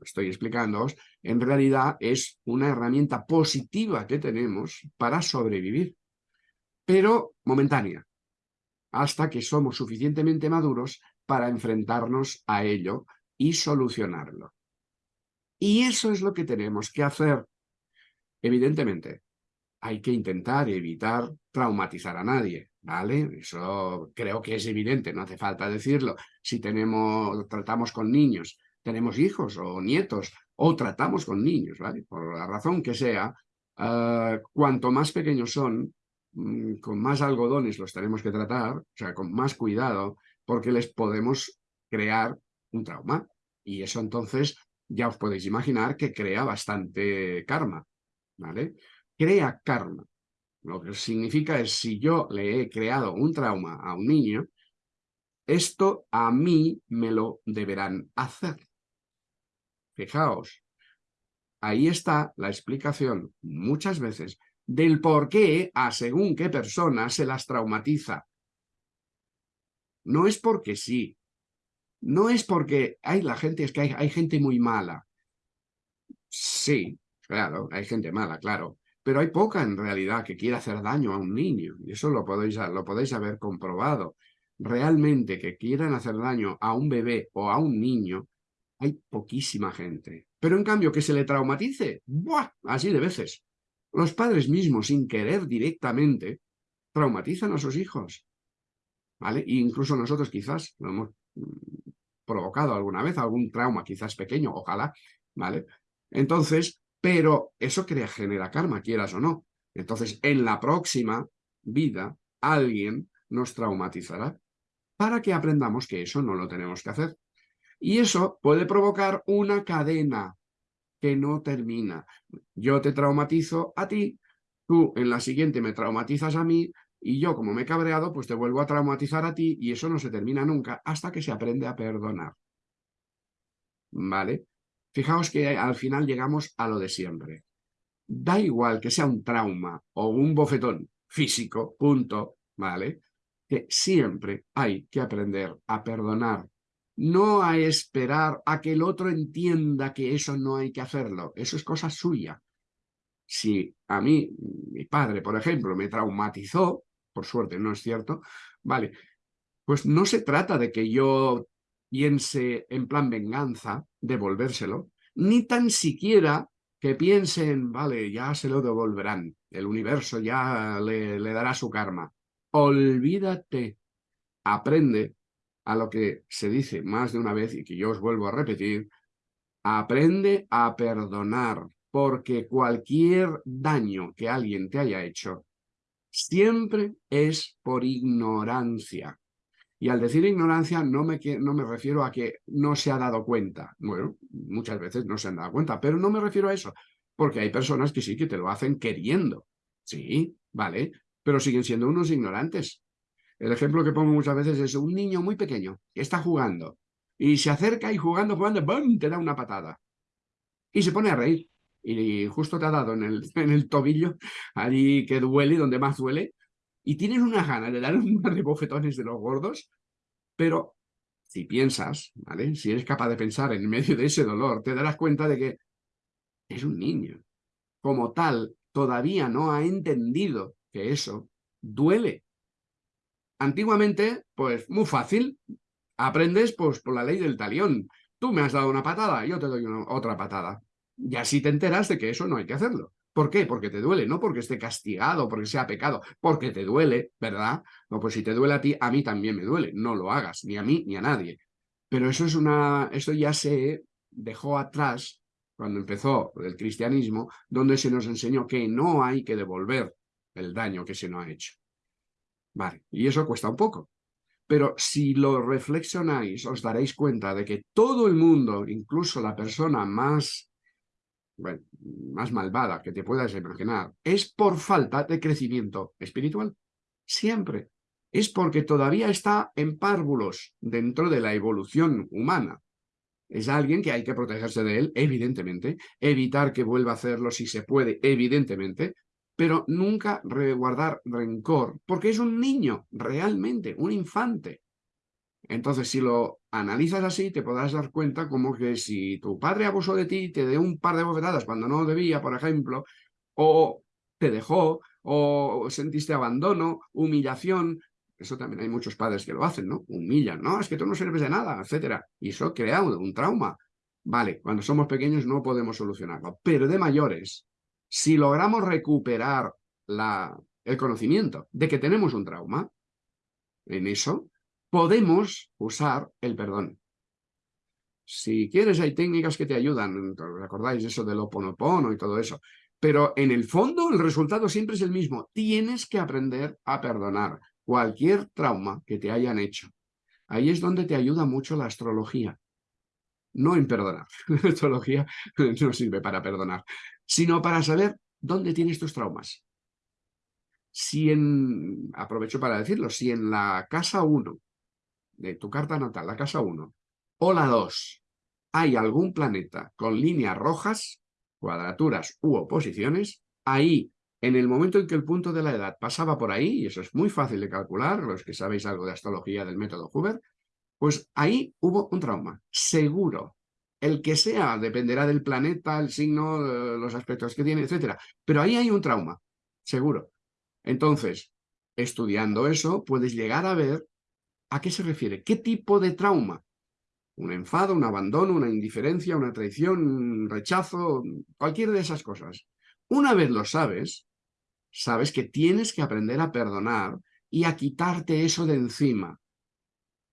estoy explicándoos, en realidad es una herramienta positiva que tenemos para sobrevivir, pero momentánea, hasta que somos suficientemente maduros para enfrentarnos a ello y solucionarlo. Y eso es lo que tenemos que hacer. Evidentemente, hay que intentar evitar traumatizar a nadie, ¿vale? Eso creo que es evidente, no hace falta decirlo. Si tenemos, tratamos con niños, tenemos hijos o nietos, o tratamos con niños, ¿vale? Por la razón que sea, uh, cuanto más pequeños son, mm, con más algodones los tenemos que tratar, o sea, con más cuidado, porque les podemos crear un trauma. Y eso entonces ya os podéis imaginar que crea bastante karma, ¿vale? Crea karma. Lo que significa es si yo le he creado un trauma a un niño, esto a mí me lo deberán hacer. Fijaos, ahí está la explicación muchas veces del por qué a según qué persona se las traumatiza. No es porque sí, no es porque hay la gente, es que hay, hay gente muy mala. Sí, claro, hay gente mala, claro, pero hay poca en realidad que quiera hacer daño a un niño, y eso lo podéis, lo podéis haber comprobado. Realmente que quieran hacer daño a un bebé o a un niño, hay poquísima gente. Pero en cambio, que se le traumatice, ¡buah! Así de veces. Los padres mismos, sin querer directamente, traumatizan a sus hijos. ¿Vale? E incluso nosotros quizás lo hemos mm, provocado alguna vez, algún trauma quizás pequeño, ojalá, ¿vale? Entonces, pero eso crea, genera karma, quieras o no. Entonces, en la próxima vida, alguien nos traumatizará para que aprendamos que eso no lo tenemos que hacer. Y eso puede provocar una cadena que no termina. Yo te traumatizo a ti, tú en la siguiente me traumatizas a mí, y yo como me he cabreado, pues te vuelvo a traumatizar a ti, y eso no se termina nunca hasta que se aprende a perdonar. ¿Vale? Fijaos que al final llegamos a lo de siempre. Da igual que sea un trauma o un bofetón físico, punto, ¿vale? Que siempre hay que aprender a perdonar. No a esperar a que el otro entienda que eso no hay que hacerlo. Eso es cosa suya. Si a mí, mi padre, por ejemplo, me traumatizó, por suerte no es cierto, vale, pues no se trata de que yo piense en plan venganza, devolvérselo, ni tan siquiera que piensen, vale, ya se lo devolverán, el universo ya le dará su karma. Olvídate, aprende a lo que se dice más de una vez y que yo os vuelvo a repetir, aprende a perdonar, porque cualquier daño que alguien te haya hecho siempre es por ignorancia. Y al decir ignorancia no me, no me refiero a que no se ha dado cuenta. Bueno, muchas veces no se han dado cuenta, pero no me refiero a eso, porque hay personas que sí que te lo hacen queriendo. Sí, vale, pero siguen siendo unos ignorantes. El ejemplo que pongo muchas veces es un niño muy pequeño que está jugando y se acerca y jugando, jugando, ¡bum! te da una patada. Y se pone a reír. Y justo te ha dado en el, en el tobillo, allí que duele, donde más duele, y tienes una gana de dar un par de bofetones de los gordos, pero si piensas, ¿vale? Si eres capaz de pensar en medio de ese dolor, te darás cuenta de que es un niño. Como tal, todavía no ha entendido que eso duele. Antiguamente, pues muy fácil, aprendes pues por la ley del talión. Tú me has dado una patada, yo te doy otra patada. Y así te enteras de que eso no hay que hacerlo. ¿Por qué? Porque te duele, no porque esté castigado, porque sea pecado, porque te duele, ¿verdad? No, pues si te duele a ti, a mí también me duele. No lo hagas, ni a mí ni a nadie. Pero eso es una, eso ya se dejó atrás cuando empezó el cristianismo, donde se nos enseñó que no hay que devolver el daño que se nos ha hecho. Vale, y eso cuesta un poco. Pero si lo reflexionáis, os daréis cuenta de que todo el mundo, incluso la persona más más malvada que te puedas imaginar, es por falta de crecimiento espiritual. Siempre. Es porque todavía está en párvulos dentro de la evolución humana. Es alguien que hay que protegerse de él, evidentemente, evitar que vuelva a hacerlo si se puede, evidentemente, pero nunca guardar rencor, porque es un niño, realmente, un infante. Entonces, si lo analizas así, te podrás dar cuenta como que si tu padre abusó de ti, te dio un par de bofetadas cuando no debía, por ejemplo, o te dejó, o sentiste abandono, humillación, eso también hay muchos padres que lo hacen, ¿no? Humillan, no, es que tú no sirves de nada, etcétera. Y eso crea un trauma. Vale, cuando somos pequeños no podemos solucionarlo, pero de mayores, si logramos recuperar la, el conocimiento de que tenemos un trauma, en eso podemos usar el perdón. Si quieres, hay técnicas que te ayudan. ¿Recordáis eso del oponopono y todo eso? Pero en el fondo el resultado siempre es el mismo. Tienes que aprender a perdonar cualquier trauma que te hayan hecho. Ahí es donde te ayuda mucho la astrología. No en perdonar. La astrología no sirve para perdonar, sino para saber dónde tienes tus traumas. Si en, aprovecho para decirlo, si en la casa 1 de tu carta natal, la casa 1, o la 2, hay algún planeta con líneas rojas, cuadraturas u oposiciones, ahí, en el momento en que el punto de la edad pasaba por ahí, y eso es muy fácil de calcular, los que sabéis algo de astrología del método Huber, pues ahí hubo un trauma, seguro. El que sea, dependerá del planeta, el signo, los aspectos que tiene, etc. Pero ahí hay un trauma, seguro. Entonces, estudiando eso, puedes llegar a ver a qué se refiere, qué tipo de trauma. Un enfado, un abandono, una indiferencia, una traición, un rechazo, cualquier de esas cosas. Una vez lo sabes, sabes que tienes que aprender a perdonar y a quitarte eso de encima.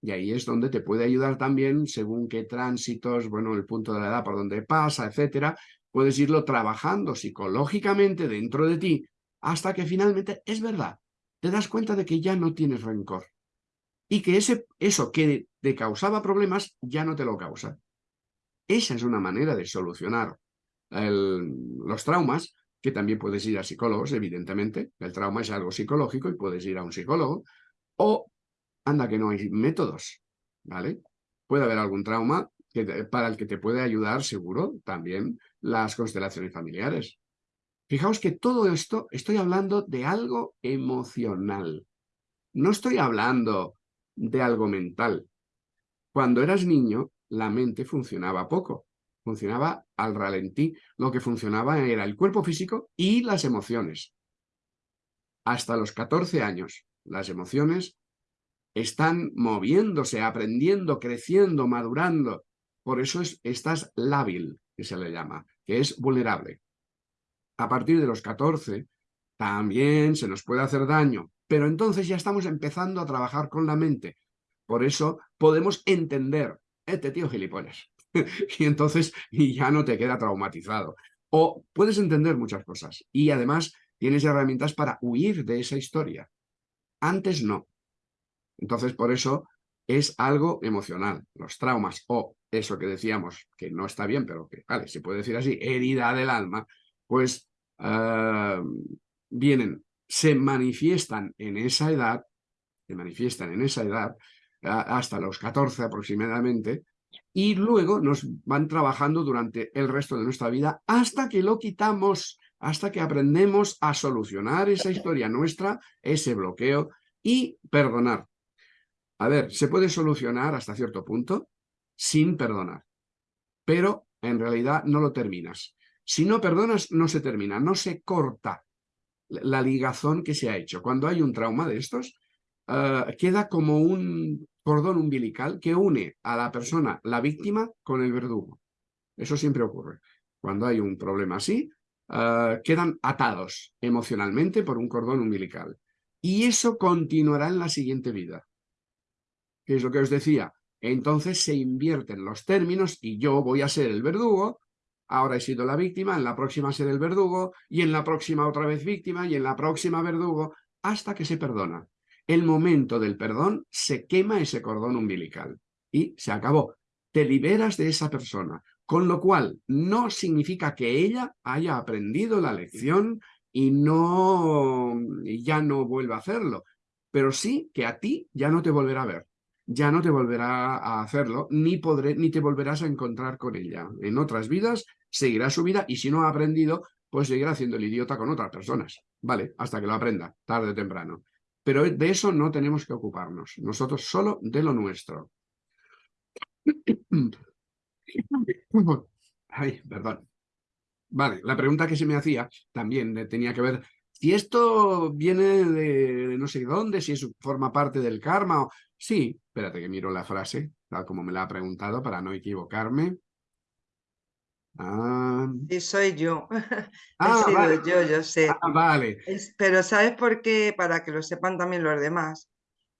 Y ahí es donde te puede ayudar también, según qué tránsitos, bueno, el punto de la edad por donde pasa, etcétera, puedes irlo trabajando psicológicamente dentro de ti hasta que finalmente es verdad, te das cuenta de que ya no tienes rencor y que ese, eso que te causaba problemas ya no te lo causa. Esa es una manera de solucionar los traumas, que también puedes ir a psicólogos, evidentemente, el trauma es algo psicológico y puedes ir a un psicólogo, o anda que no hay métodos, ¿vale? Puede haber algún trauma que, para el que te puede ayudar, seguro, también las constelaciones familiares. Fijaos que todo esto estoy hablando de algo emocional. No estoy hablando de algo mental. Cuando eras niño, la mente funcionaba poco. Funcionaba al ralentí. Lo que funcionaba era el cuerpo físico y las emociones. Hasta los 14 años, las emociones están moviéndose, aprendiendo, creciendo, madurando. Por eso es, estás lábil, que se le llama, que es vulnerable a partir de los 14 también se nos puede hacer daño, pero entonces ya estamos empezando a trabajar con la mente. Por eso podemos entender, este tío gilipollas, y entonces ya no te queda traumatizado. O puedes entender muchas cosas y además tienes herramientas para huir de esa historia. Antes no. Entonces por eso es algo emocional, los traumas o eso que decíamos, que no está bien, pero que, vale, se puede decir así, herida del alma, pues ah, vienen, se manifiestan en esa edad, se manifiestan en esa edad, hasta los 14 aproximadamente, y luego nos van trabajando durante el resto de nuestra vida hasta que lo quitamos, hasta que aprendemos a solucionar esa historia nuestra, ese bloqueo y perdonar. A ver, se puede solucionar hasta cierto punto sin perdonar, pero en realidad no lo terminas. Si no perdonas, no se termina, no se corta la ligazón que se ha hecho. Cuando hay un trauma de estos, eh, queda como un cordón umbilical que une a la persona, la víctima, con el verdugo. Eso siempre ocurre. Cuando hay un problema así, eh, quedan atados emocionalmente por un cordón umbilical. Y eso continuará en la siguiente vida. ¿Qué es lo que os decía? Entonces se invierten los términos y yo voy a ser el verdugo ahora he sido la víctima, en la próxima seré el verdugo, y en la próxima otra vez víctima, y en la próxima verdugo, hasta que se perdona. El momento del perdón se quema ese cordón umbilical y se acabó. Te liberas de esa persona, con lo cual no significa que ella haya aprendido la lección y no ya no vuelva a hacerlo, pero sí que a ti ya no te volverá a ver ya no te volverá a hacerlo, ni, ni te volverás a encontrar con ella. En otras vidas seguirá su vida y si no ha aprendido, pues seguirá haciendo el idiota con otras personas, ¿vale? Hasta que lo aprenda, tarde o temprano. Pero de eso no tenemos que ocuparnos, nosotros solo de lo nuestro. Ay, perdón. Vale, la pregunta que se me hacía también tenía que ver si esto viene de no sé dónde, si eso forma parte del karma o... Sí, espérate que miro la frase, tal como me la ha preguntado para no equivocarme. Ah. Sí, soy yo. Ah, sido yo, yo sé. Ah, vale. pero ¿sabes por qué? Para que lo sepan también los demás.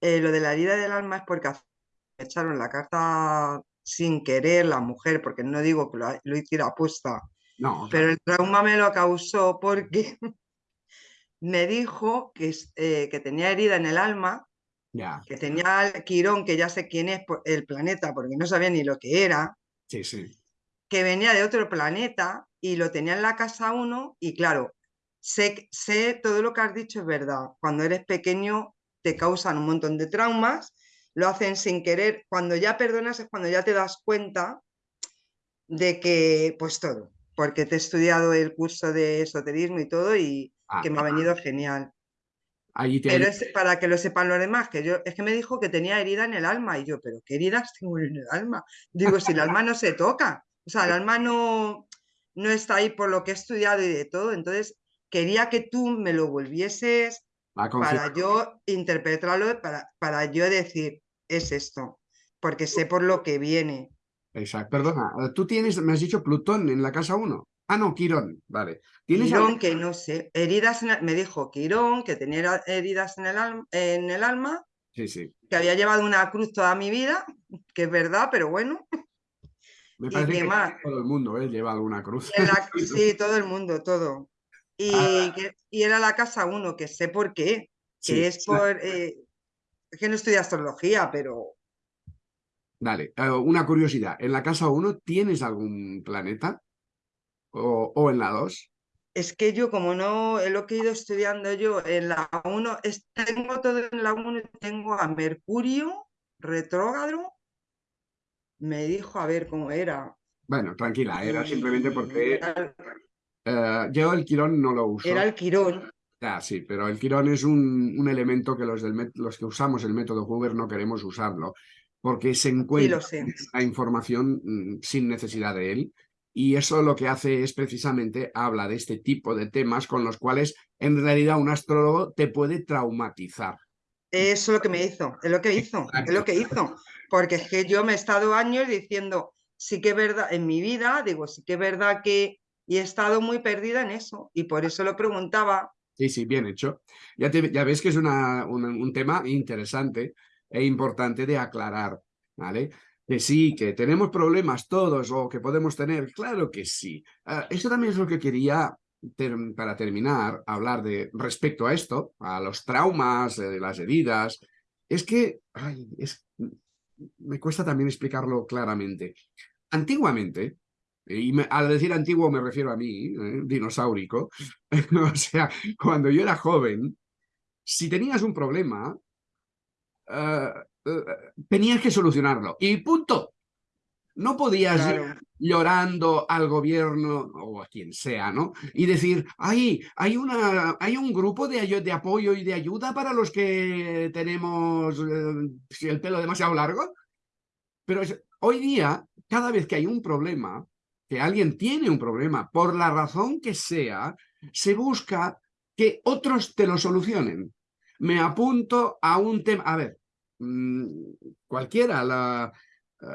Eh, lo de la herida del alma es porque me echaron la carta sin querer la mujer, porque no digo que lo, hiciera apuesta. No, pero el trauma me lo causó porque me dijo que, eh, que tenía herida en el alma, que tenía Quirón, que ya sé quién es el planeta, porque no sabía ni lo que era. Sí, sí que venía de otro planeta y lo tenía en la casa uno y claro, sé, sé todo lo que has dicho es verdad. Cuando eres pequeño te causan un montón de traumas, lo hacen sin querer. Cuando ya perdonas es cuando ya te das cuenta de que, pues todo, porque te he estudiado el curso de esoterismo y todo y ah. que me ha venido genial. Pero es para que lo sepan los demás, que yo, es que me dijo que tenía herida en el alma y yo, pero ¿qué heridas tengo en el alma? Digo, si el alma no se toca, o sea, el alma no, no está ahí por lo que he estudiado y de todo, entonces quería que tú me lo volvieses para yo interpretarlo, para, para yo decir, es esto, porque sé por lo que viene. Exacto, perdona, tú tienes, me has dicho Plutón en la casa 1. Ah, no, Quirón, vale. ¿Tienes Quirón, que no sé, heridas, me dijo Quirón, que tenía heridas en el, alma, en el alma, sí, sí. que había llevado una cruz toda mi vida, que es verdad, pero bueno. Me parece que todo el mundo ¿eh? lleva alguna cruz. sí, todo el mundo, todo. Y, ah. y era la casa 1, que sé por qué, que es por... Eh, es que no estudio astrología, pero... Dale, eh, una curiosidad. ¿En la casa 1 tienes algún planeta? ¿O, o en la 2? Es que yo, como no lo que he ido estudiando yo, en la 1, tengo todo en la 1, tengo a Mercurio retrógrado. Me dijo a ver cómo era. Bueno, tranquila, era simplemente porque eh, yo el Quirón no lo uso. Era el Quirón. Ah, sí, pero el Quirón es un, elemento que los, del los que usamos el método Hoover no queremos usarlo, porque se encuentra la información mm, sin necesidad de él, y eso lo que hace es precisamente habla de este tipo de temas con los cuales en realidad un astrólogo te puede traumatizar. Eso es lo que me hizo, es lo que hizo, es lo que hizo, porque es que yo me he estado años diciendo, sí que es verdad, en mi vida, digo, sí que es verdad que, y he estado muy perdida en eso, y por eso lo preguntaba, Sí, sí, bien hecho. Ya, ya ves que es una, un tema interesante e importante de aclarar, ¿vale? Que sí, que tenemos problemas todos o que podemos tener, claro que sí. Ah, eso también es lo que quería, para terminar, hablar de respecto a esto, a los traumas, de las heridas. Es que, ay, es, me cuesta también explicarlo claramente. Antiguamente, y al decir antiguo me refiero a mí, ¿eh? dinosaurico. o sea, cuando yo era joven, si tenías un problema, eh, eh, tenías que solucionarlo. Y punto. No podías ir llorando al gobierno o a quien sea, ¿no? Y decir, hay, hay, una, hay un grupo de, de apoyo y de ayuda para los que tenemos el pelo demasiado largo. Pero hoy día, cada vez que hay un problema, que alguien tiene un problema, por la razón que sea, se busca que otros te lo solucionen. Me apunto a un tema, a ver, mm, cualquiera, la, eh,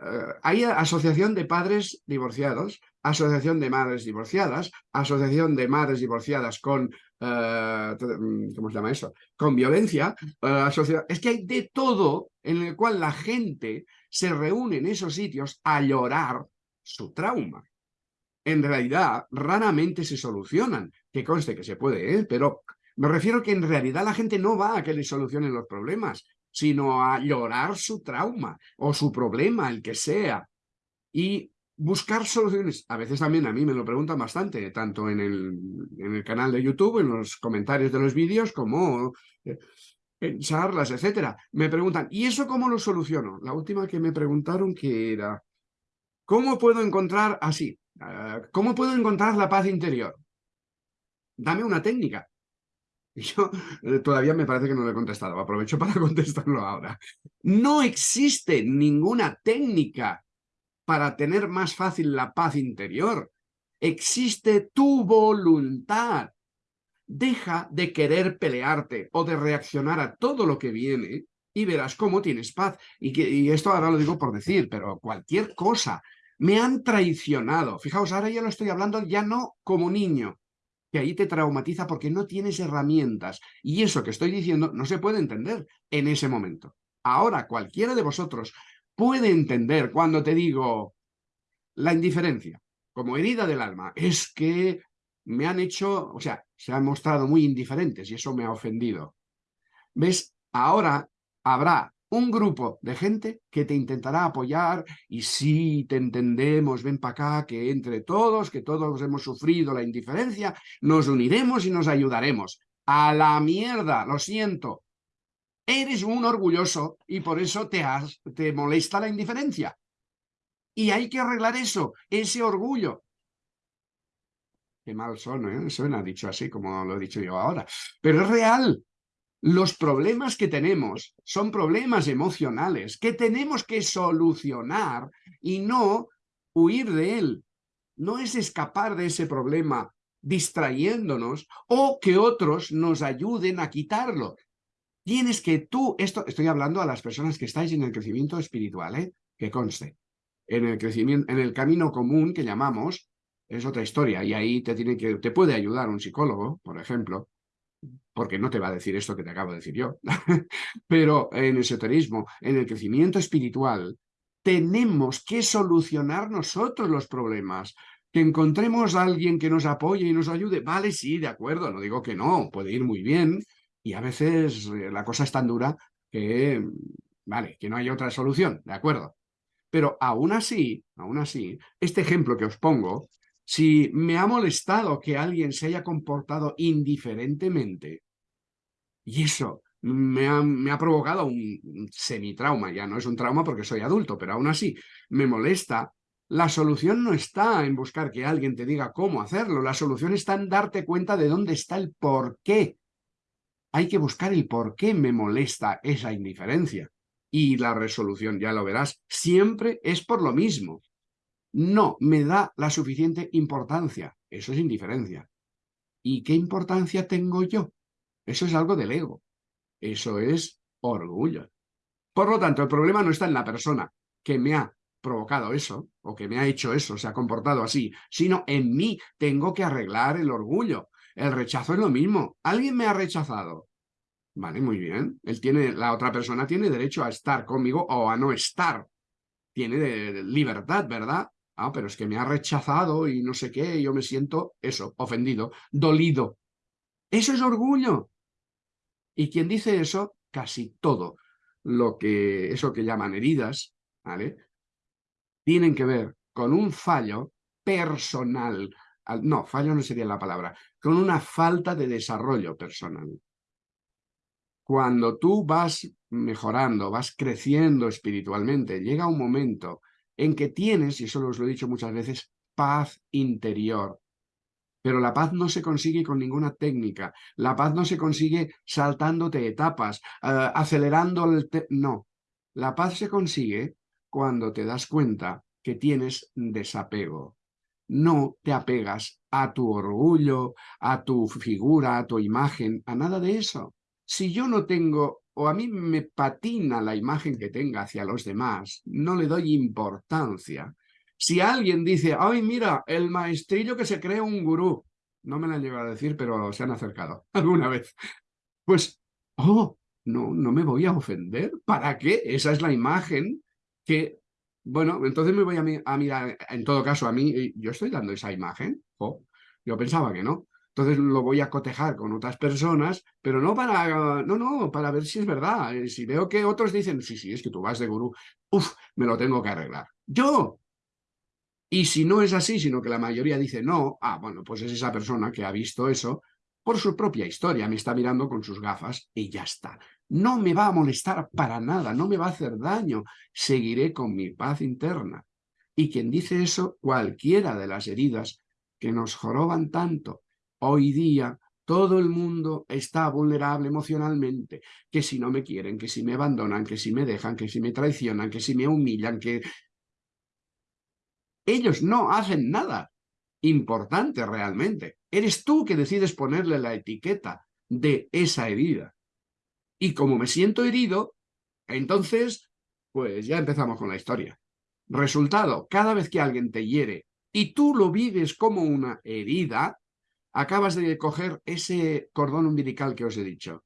hay asociación de padres divorciados, asociación de madres divorciadas, asociación de madres divorciadas con, eh, mm, ¿cómo se llama eso? Con violencia. Eh, es que hay de todo en el cual la gente se reúne en esos sitios a llorar su trauma en realidad raramente se solucionan. Que conste que se puede, pero me refiero que en realidad la gente no va a que le solucionen los problemas, sino a llorar su trauma o su problema, el que sea, y buscar soluciones. A veces también a mí me lo preguntan bastante, tanto en el, en el canal de YouTube, en los comentarios de los vídeos, como eh, en charlas, etcétera. Me preguntan, ¿y eso cómo lo soluciono? La última que me preguntaron que era, ¿cómo puedo encontrar así? Ah, ¿Cómo puedo encontrar la paz interior? Dame una técnica. Yo eh, todavía me parece que no le he contestado, aprovecho para contestarlo ahora. No existe ninguna técnica para tener más fácil la paz interior. Existe tu voluntad. Deja de querer pelearte o de reaccionar a todo lo que viene y verás cómo tienes paz. Y, y esto ahora lo digo por decir, pero cualquier cosa me han traicionado. Fijaos, ahora ya lo estoy hablando ya no como niño, que ahí te traumatiza porque no tienes herramientas. Y eso que estoy diciendo no se puede entender en ese momento. Ahora cualquiera de vosotros puede entender cuando te digo la indiferencia como herida del alma. Es que me han hecho, o sea, se han mostrado muy indiferentes y eso me ha ofendido. ¿Ves? Ahora habrá un grupo de gente que te intentará apoyar y si te entendemos, ven para acá, que entre todos, que todos hemos sufrido la indiferencia, nos uniremos y nos ayudaremos. A la mierda, lo siento. Eres un orgulloso y por eso te, te molesta la indiferencia. Y hay que arreglar eso, ese orgullo. Qué mal son, ¿eh? Suena dicho así como lo he dicho yo ahora. Pero es real. Los problemas que tenemos son problemas emocionales que tenemos que solucionar y no huir de él. No es escapar de ese problema distrayéndonos o que otros nos ayuden a quitarlo. Tienes que tú, esto estoy hablando a las personas que estáis en el crecimiento espiritual, ¿eh? que conste. En el, crecimiento, en el camino común que llamamos, es otra historia y ahí te, tiene que, te puede ayudar un psicólogo, por ejemplo, porque no te va a decir esto que te acabo de decir yo, pero en el esoterismo, en el crecimiento espiritual, tenemos que solucionar nosotros los problemas, que encontremos a alguien que nos apoye y nos ayude, vale, sí, de acuerdo, no digo que no, puede ir muy bien, y a veces eh, la cosa es tan dura que, vale, que no hay otra solución, de acuerdo. Pero aún así, aún así, este ejemplo que os pongo si me ha molestado que alguien se haya comportado indiferentemente, y eso me ha, provocado un, semitrauma, ya no es un trauma porque soy adulto, pero aún así me molesta, la solución no está en buscar que alguien te diga cómo hacerlo, la solución está en darte cuenta de dónde está el por qué. Hay que buscar el por qué me molesta esa indiferencia. Y la resolución, ya lo verás, siempre es por lo mismo no me da la suficiente importancia. Eso es indiferencia. ¿Y qué importancia tengo yo? Eso es algo del ego. Eso es orgullo. Por lo tanto, el problema no está en la persona que me ha provocado eso, o que me ha hecho eso, se ha comportado así, sino en mí tengo que arreglar el orgullo. El rechazo es lo mismo. Alguien me ha rechazado. Vale, muy bien. Él tiene, la otra persona tiene derecho a estar conmigo o a no estar. Tiene libertad, ¿verdad? Ah, pero es que me ha rechazado y no sé qué, yo me siento eso, ofendido, dolido. Eso es orgullo. Y quien dice eso, casi todo lo que, eso que llaman heridas, ¿vale? Tienen que ver con un fallo personal. No, fallo no sería la palabra, con una falta de desarrollo personal. Cuando tú vas mejorando, vas creciendo espiritualmente, llega un momento en que tienes, y eso os lo he dicho muchas veces, paz interior. Pero la paz no se consigue con ninguna técnica. La paz no se consigue saltándote etapas, eh, acelerando el... no. La paz se consigue cuando te das cuenta que tienes desapego. No te apegas a tu orgullo, a tu figura, a tu imagen, a nada de eso. Si yo no tengo o a mí me patina la imagen que tenga hacia los demás, no le doy importancia. Si alguien dice, ay, mira, el maestrillo que se cree un gurú, no me lo han llegado a decir, pero se han acercado alguna vez, pues, oh, no, no me voy a ofender. ¿Para qué? Esa es la imagen que, bueno, entonces me voy a, mirar, en todo caso, a mí, yo estoy dando esa imagen, oh, yo pensaba que no. Entonces lo voy a cotejar con otras personas, pero no para, no, no, para ver si es verdad. Eh, si veo que otros dicen, sí, sí, es que tú vas de gurú, uff, me lo tengo que arreglar. ¡Yo! Y si no es así, sino que la mayoría dice no, ah, bueno, pues es esa persona que ha visto eso por su propia historia, me está mirando con sus gafas y ya está. No me va a molestar para nada, no me va a hacer daño, seguiré con mi paz interna. Y quien dice eso, cualquiera de las heridas que nos joroban tanto Hoy día todo el mundo está vulnerable emocionalmente, que si no me quieren, que si me abandonan, que si me dejan, que si me traicionan, que si me humillan, que... Ellos no hacen nada importante realmente. Eres tú que decides ponerle la etiqueta de esa herida. Y como me siento herido, entonces, pues ya empezamos con la historia. Resultado, cada vez que alguien te hiere y tú lo vives como una herida, acabas de coger ese cordón umbilical que os he dicho.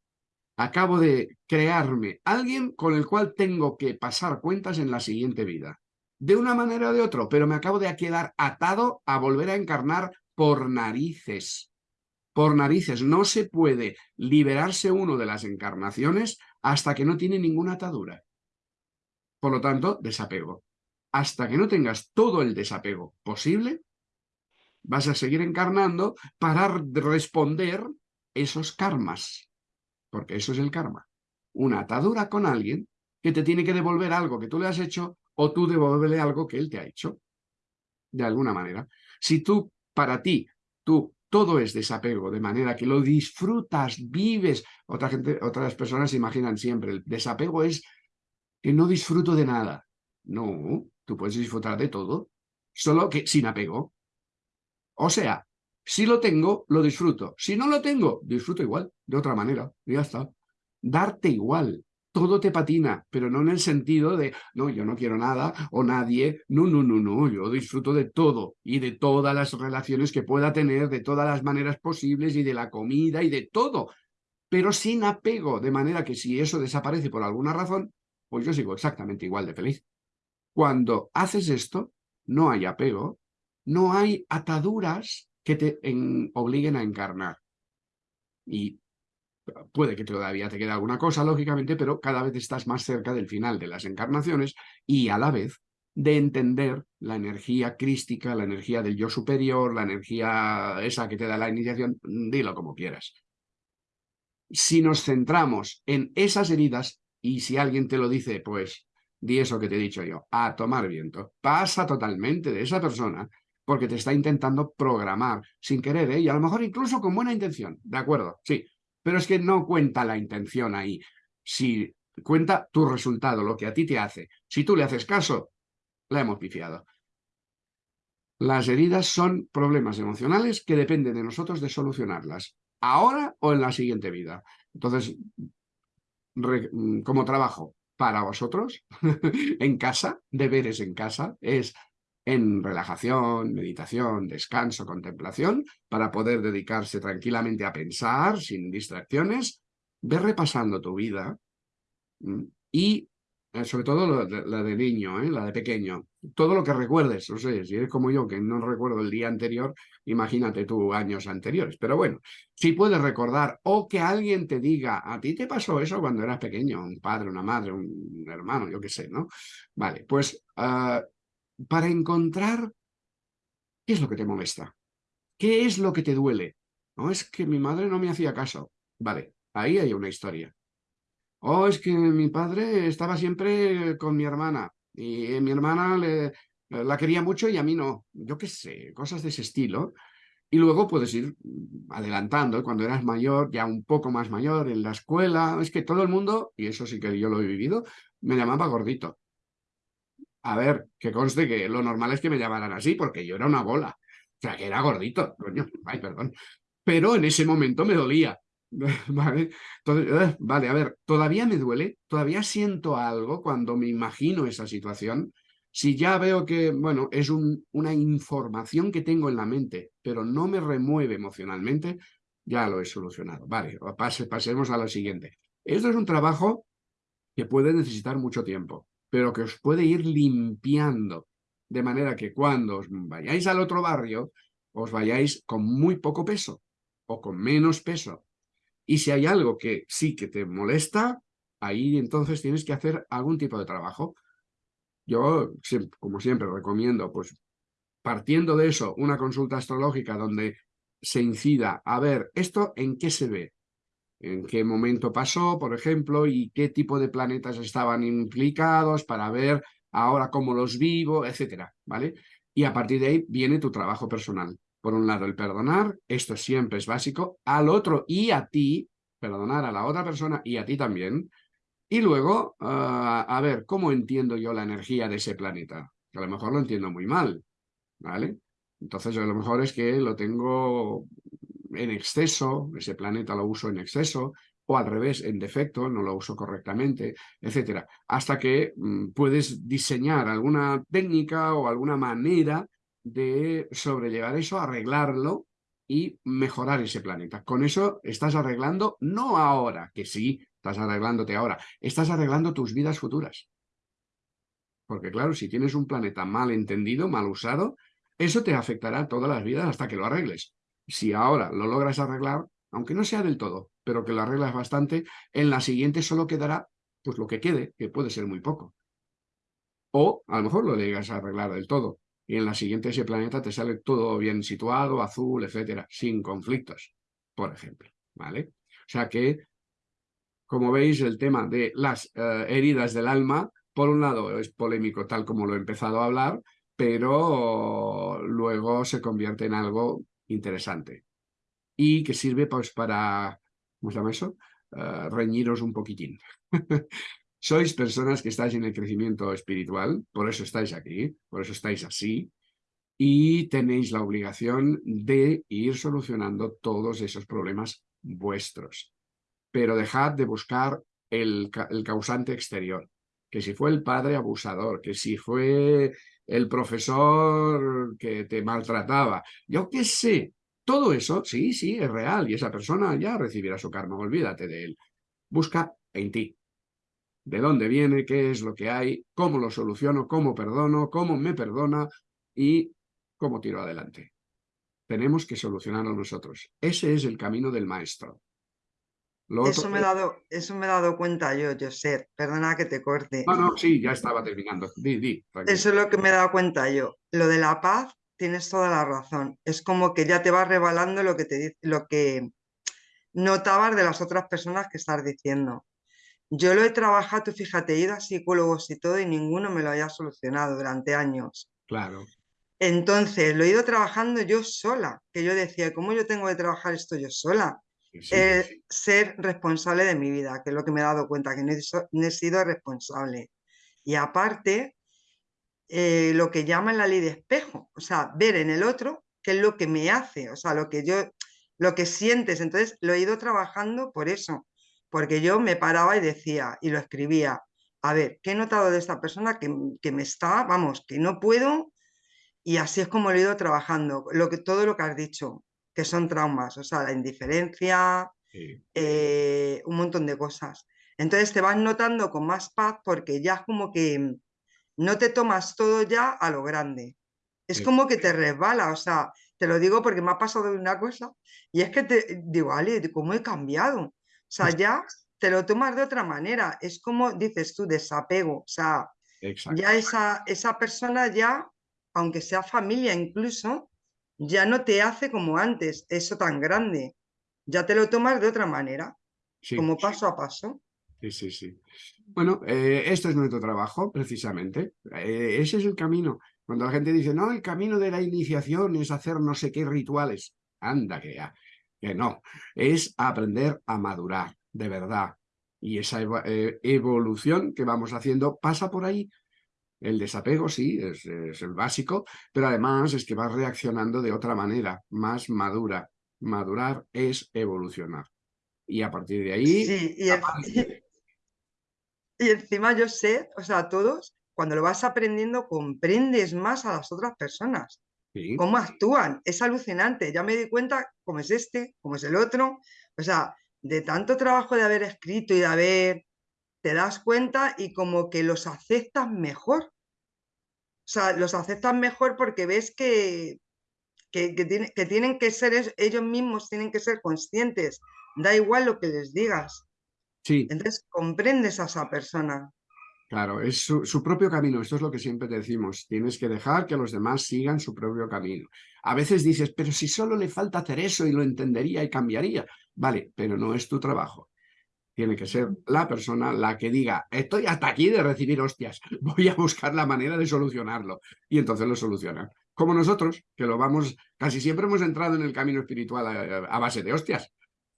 Acabo de crearme alguien con el cual tengo que pasar cuentas en la siguiente vida. De una manera o de otra, pero me acabo de quedar atado a volver a encarnar por narices. Por narices. No se puede liberarse uno de las encarnaciones hasta que no tiene ninguna atadura. Por lo tanto, desapego. Hasta que no tengas todo el desapego posible, vas a seguir encarnando para responder esos karmas. Porque eso es el karma. Una atadura con alguien que te tiene que devolver algo que tú le has hecho o tú devolverle algo que él te ha hecho. De alguna manera. Si tú, para ti, tú, todo es desapego, de manera que lo disfrutas, vives. Gente, otras personas se imaginan siempre, el desapego es que no disfruto de nada. No, tú puedes disfrutar de todo, solo que sin apego. O sea, si lo tengo, lo disfruto. Si no lo tengo, disfruto igual, de otra manera. ya está. Darte igual. Todo te patina, pero no en el sentido de, no, yo no quiero nada o nadie. No, no, no, no. Yo disfruto de todo y de todas las relaciones que pueda tener, de todas las maneras posibles y de la comida y de todo. Pero sin apego, de manera que si eso desaparece por alguna razón, pues yo sigo exactamente igual de feliz. Cuando haces esto, no hay apego, no hay ataduras que te obliguen a encarnar. Y puede que todavía te quede alguna cosa, lógicamente, pero cada vez estás más cerca del final de las encarnaciones y a la vez de entender la energía crística, la energía del yo superior, la energía esa que te da la iniciación, dilo como quieras. Si nos centramos en esas heridas, y si alguien te lo dice, pues di eso que te he dicho yo, a tomar viento, pasa totalmente de esa persona porque te está intentando programar sin querer, ¿eh? y a lo mejor incluso con buena intención, ¿de acuerdo? Sí, pero es que no cuenta la intención ahí, si cuenta tu resultado, lo que a ti te hace. Si tú le haces caso, la hemos pifiado. Las heridas son problemas emocionales que dependen de nosotros de solucionarlas, ahora o en la siguiente vida. Entonces, como trabajo para vosotros, en casa, deberes en casa, es en relajación, meditación, descanso, contemplación, para poder dedicarse tranquilamente a pensar sin distracciones, ve repasando tu vida y eh, sobre todo la de, niño, ¿eh? la de pequeño, todo lo que recuerdes, no sé, si eres como yo que no recuerdo el día anterior, imagínate tú años anteriores, pero bueno, si puedes recordar o que alguien te diga, a ti te pasó eso cuando eras pequeño, un padre, una madre, un hermano, yo qué sé, ¿no? Vale, pues ah, para encontrar qué es lo que te molesta, qué es lo que te duele. No es que mi madre no me hacía caso. Vale, ahí hay una historia. O oh, es que mi padre estaba siempre con mi hermana y mi hermana le, la quería mucho y a mí no. Yo qué sé, cosas de ese estilo. Y luego puedes ir adelantando, cuando eras mayor, ya un poco más mayor, en la escuela, es que todo el mundo, y eso sí que yo lo he vivido, me llamaba gordito. A ver, que conste que lo normal es que me llamaran así, porque yo era una bola. O sea, que era gordito, coño, ay, perdón. Pero en ese momento me dolía. ¿Vale? Eh, vale, a ver, todavía me duele, todavía siento algo cuando me imagino esa situación. Si ya veo que, bueno, es una información que tengo en la mente, pero no me remueve emocionalmente, ya lo he solucionado. Vale, pasemos a lo siguiente. Esto es un trabajo que puede necesitar mucho tiempo pero que os puede ir limpiando, de manera que cuando os vayáis al otro barrio, os vayáis con muy poco peso o con menos peso. Y si hay algo que sí que te molesta, ahí entonces tienes que hacer algún tipo de trabajo. Yo, como siempre, recomiendo, pues, partiendo de eso, una consulta astrológica donde se incida a ver esto en qué se ve, en qué momento pasó, por ejemplo, y qué tipo de planetas estaban implicados para ver ahora cómo los vivo, etcétera, ¿vale? Y a partir de ahí viene tu trabajo personal. Por un lado, el perdonar, esto siempre es básico, al otro y a ti, perdonar a la otra persona y a ti también, y luego, ah, a ver, ¿cómo entiendo yo la energía de ese planeta? Que a lo mejor lo entiendo muy mal, ¿vale? Entonces, a lo mejor es que lo tengo en exceso, ese planeta lo uso en exceso, o al revés, en defecto, no lo uso correctamente, etcétera, hasta que mm, puedes diseñar alguna técnica o alguna manera de sobrellevar eso, arreglarlo y mejorar ese planeta. Con eso estás arreglando, no ahora, que sí, estás arreglándote ahora, estás arreglando tus vidas futuras. Porque claro, si tienes un planeta mal entendido, mal usado, eso te afectará todas las vidas hasta que lo arregles si ahora lo logras arreglar, aunque no sea del todo, pero que lo arreglas bastante, en la siguiente solo quedará pues lo que quede, que puede ser muy poco. O a lo mejor lo llegas a arreglar del todo. Y en la siguiente ese planeta te sale todo bien situado, azul, etcétera, sin conflictos, por ejemplo. ¿Vale? O sea que, como veis, el tema de las eh, heridas del alma, por un lado es polémico tal como lo he empezado a hablar, pero luego se convierte en algo interesante y que sirve pues para, ¿cómo se llama eso? Eh, reñiros un poquitín. Sois personas que estáis en el crecimiento espiritual, por eso estáis aquí, por eso estáis así, y tenéis la obligación de ir solucionando todos esos problemas vuestros. Pero dejad de buscar el, el causante exterior, que si fue el padre abusador, que si fue el profesor que te maltrataba, yo qué sé, todo eso, sí, sí, es real y esa persona ya recibirá su karma, olvídate de él. Busca en ti. ¿De dónde viene? ¿Qué es lo que hay? ¿Cómo lo soluciono? ¿Cómo perdono? ¿Cómo me perdona? Y cómo tiro adelante. Tenemos que solucionarlo nosotros. Ese es el camino del maestro. Eso, me he dado, eso me he dado cuenta yo, José. Perdona que te corte. No, no, sí, ya estaba terminando. Di, di, eso es lo que me he dado cuenta yo. Lo de la paz tienes toda la razón. Es como que ya te vas revelando lo que te lo que notabas de las otras personas que estás diciendo. Yo lo he trabajado, fíjate, he ido a psicólogos y todo y ninguno me lo haya solucionado durante años. Claro. Entonces, lo he ido trabajando yo sola, que yo decía, ¿cómo yo tengo que trabajar esto yo sola? Ser responsable de mi vida, que es lo que me he dado cuenta, que no he sido responsable. Y aparte, eh, lo que llaman la ley de espejo, o sea, ver en el otro qué es lo que me hace, o sea, lo que yo, lo que sientes. Entonces lo he ido trabajando por eso, porque yo me paraba y decía y lo escribía, a ver, ¿qué he notado de esta persona que, que me está, vamos, que no puedo? Y así es como lo he ido trabajando, lo que, todo lo que has dicho, que son traumas, o sea, la indiferencia, eh, un montón de cosas. Entonces te vas notando con más paz porque ya es como que no te tomas todo ya a lo grande. Es como que te resbala, o sea, te lo digo porque me ha pasado una cosa y es que te digo, Ale, ¿cómo he cambiado? O sea, ya te lo tomas de otra manera. Es como dices tú, desapego. O sea, ya esa, esa persona ya, aunque sea familia incluso, ya no te hace como antes, eso tan grande. Ya te lo tomas de otra manera, como paso a paso. Sí, sí, sí. Bueno, eh, esto es nuestro trabajo, precisamente. Eh, ese es el camino. Cuando la gente dice, no, el camino de la iniciación es hacer no sé qué rituales. Anda, que ya. Que no. Es aprender a madurar, de verdad. Y esa eh, evolución que vamos haciendo pasa por ahí. El desapego, sí, es, el básico, pero además es que vas reaccionando de otra manera, más madura. Madurar es evolucionar. Y a partir de ahí... Sí, y, y encima yo sé, o sea, todos, cuando lo vas aprendiendo, comprendes más a las otras personas. Cómo actúan. Es alucinante. Ya me di cuenta cómo es este, cómo es el otro. O sea, de tanto trabajo de haber escrito y de haber, te das cuenta y como que los aceptas mejor. O sea, los aceptas mejor porque ves que, que, que tienen que ser ellos mismos, tienen que ser conscientes. Da igual lo que les digas. Entonces comprendes a esa persona. Claro, es su, propio camino. Esto es lo que siempre te decimos. Tienes que dejar que los demás sigan su propio camino. A veces dices, pero si solo le falta hacer eso y lo entendería y cambiaría. Vale, pero no es tu trabajo. Tiene que ser la persona la que diga, estoy hasta aquí de recibir hostias, voy a buscar la manera de solucionarlo. Y entonces lo solucionan. Como nosotros, que lo vamos, casi siempre hemos entrado en el camino espiritual a base de hostias.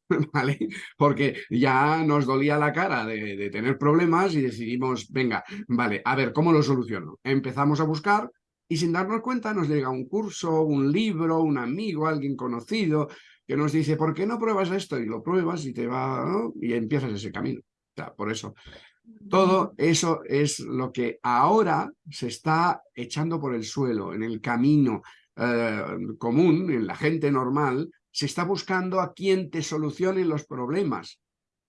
¿vale? Porque ya nos dolía la cara de, tener problemas y decidimos, venga, vale, a ver, ¿cómo lo soluciono? Empezamos a buscar y sin darnos cuenta nos llega un curso, un libro, un amigo, alguien conocido que nos dice, ¿por qué no pruebas esto? Y lo pruebas y te va, y empiezas ese camino. O sea, por eso, todo eso es lo que ahora se está echando por el suelo, en el camino eh, común, en la gente normal, se está buscando a quien te solucione los problemas.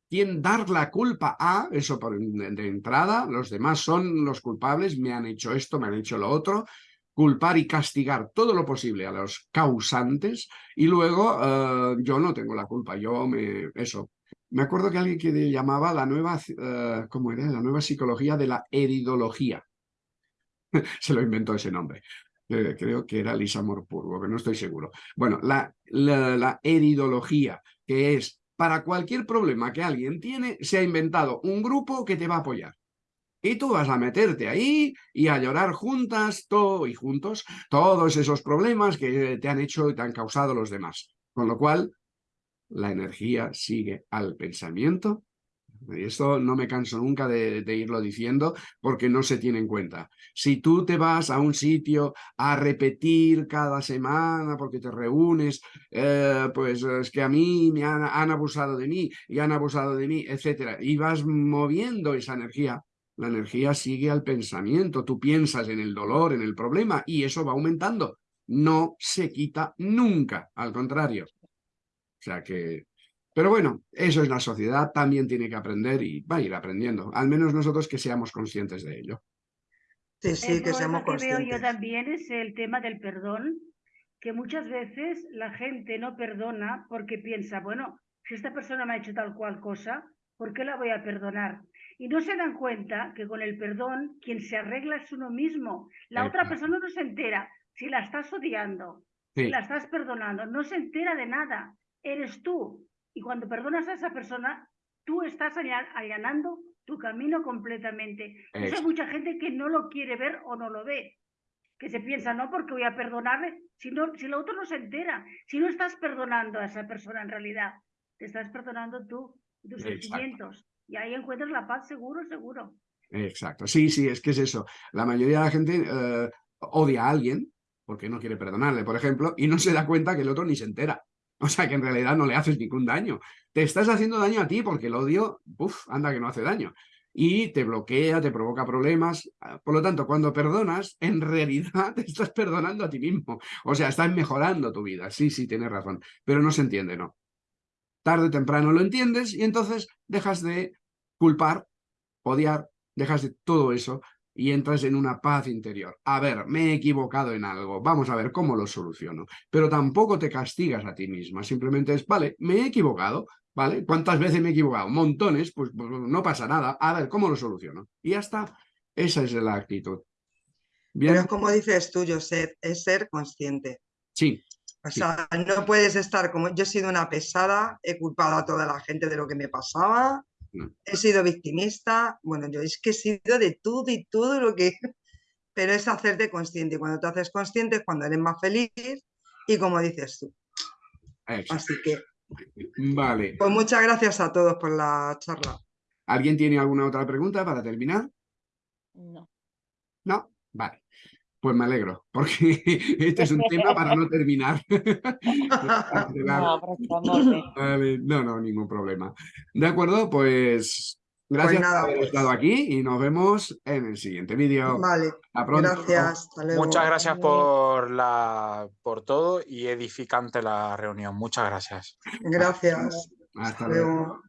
Quién dar la culpa a, eso por, de, entrada, los demás son los culpables, me han hecho esto, me han hecho lo otro, culpar y castigar todo lo posible a los causantes y luego eh, yo no tengo la culpa, yo me... eso. Me acuerdo que alguien que llamaba la nueva, uh, ¿cómo era? La nueva psicología de la heridología. se lo inventó ese nombre. Eh, creo que era Lisa Morpurgo, que no estoy seguro. Bueno, la, la, la eridología, que es para cualquier problema que alguien tiene, se ha inventado un grupo que te va a apoyar. Y tú vas a meterte ahí y a llorar juntas y juntos todos esos problemas que te han hecho y te han causado los demás. Con lo cual, la energía sigue al pensamiento. Y esto no me canso nunca de, irlo diciendo porque no se tiene en cuenta. Si tú te vas a un sitio a repetir cada semana porque te reúnes, eh, pues es que a mí me han, han abusado de mí y han abusado de mí, etcétera, y vas moviendo esa energía, la energía sigue al pensamiento. Tú piensas en el dolor, en el problema, y eso va aumentando. No se quita nunca, al contrario. O sea que... Pero bueno, eso es la sociedad, también tiene que aprender y va a ir aprendiendo. Al menos nosotros que seamos conscientes de ello. Sí, sí, que seamos conscientes. que veo yo también es el tema del perdón, que muchas veces la gente no perdona porque piensa, bueno, si esta persona me ha hecho tal cual cosa, ¿por qué la voy a perdonar? Y no se dan cuenta que con el perdón quien se arregla es uno mismo. La otra persona no se entera si la estás odiando, si la estás perdonando, no se entera de nada. Eres tú. Y cuando perdonas a esa persona, tú estás allanando tu camino completamente. Eso hay mucha gente que no lo quiere ver o no lo ve. Que se piensa, no, porque voy a perdonarle, si, no, si el otro no se entera. Si no estás perdonando a esa persona en realidad, te estás perdonando tú, tus sentimientos. Y ahí encuentras la paz seguro, seguro. Exacto. Sí, sí, es que es eso. La mayoría de la gente eh, odia a alguien porque no quiere perdonarle, por ejemplo, y no se da cuenta que el otro ni se entera. O sea, que en realidad no le haces ningún daño. Te estás haciendo daño a ti porque el odio, uff, anda que no hace daño. Y te bloquea, te provoca problemas. Por lo tanto, cuando perdonas, en realidad te estás perdonando a ti mismo. O sea, estás mejorando tu vida. Sí, sí, tienes razón. Pero no se entiende, ¿no? Tarde o temprano lo entiendes y entonces dejas de culpar, odiar, dejas de todo eso y entras en una paz interior. A ver, me he equivocado en algo, vamos a ver cómo lo soluciono. Pero tampoco te castigas a ti misma, simplemente es, vale, me he equivocado, ¿vale? ¿Cuántas veces me he equivocado? Montones, pues, pues no pasa nada, a ver, ¿cómo lo soluciono? Y ya está, esa es la actitud. ¿Bien? Pero como dices tú, Josep, es ser consciente. Sí. O sea, no puedes estar como yo he sido una pesada, he culpado a toda la gente de lo que me pasaba, He sido victimista, bueno, yo es que he sido de todo y todo lo que... Pero es hacerte consciente. Y cuando te haces consciente es cuando eres más feliz y como dices tú. Así que... Vale. Pues muchas gracias a todos por la charla. ¿Alguien tiene alguna otra pregunta para terminar? No. No, vale. Pues me alegro, porque este es un tema para no terminar. no, no, ningún problema. De acuerdo, pues gracias pues por haber estado pues. aquí y nos vemos en el siguiente vídeo. Vale, gracias. Muchas gracias por, la, por todo y edificante la reunión. Muchas gracias. Gracias. Hasta, luego.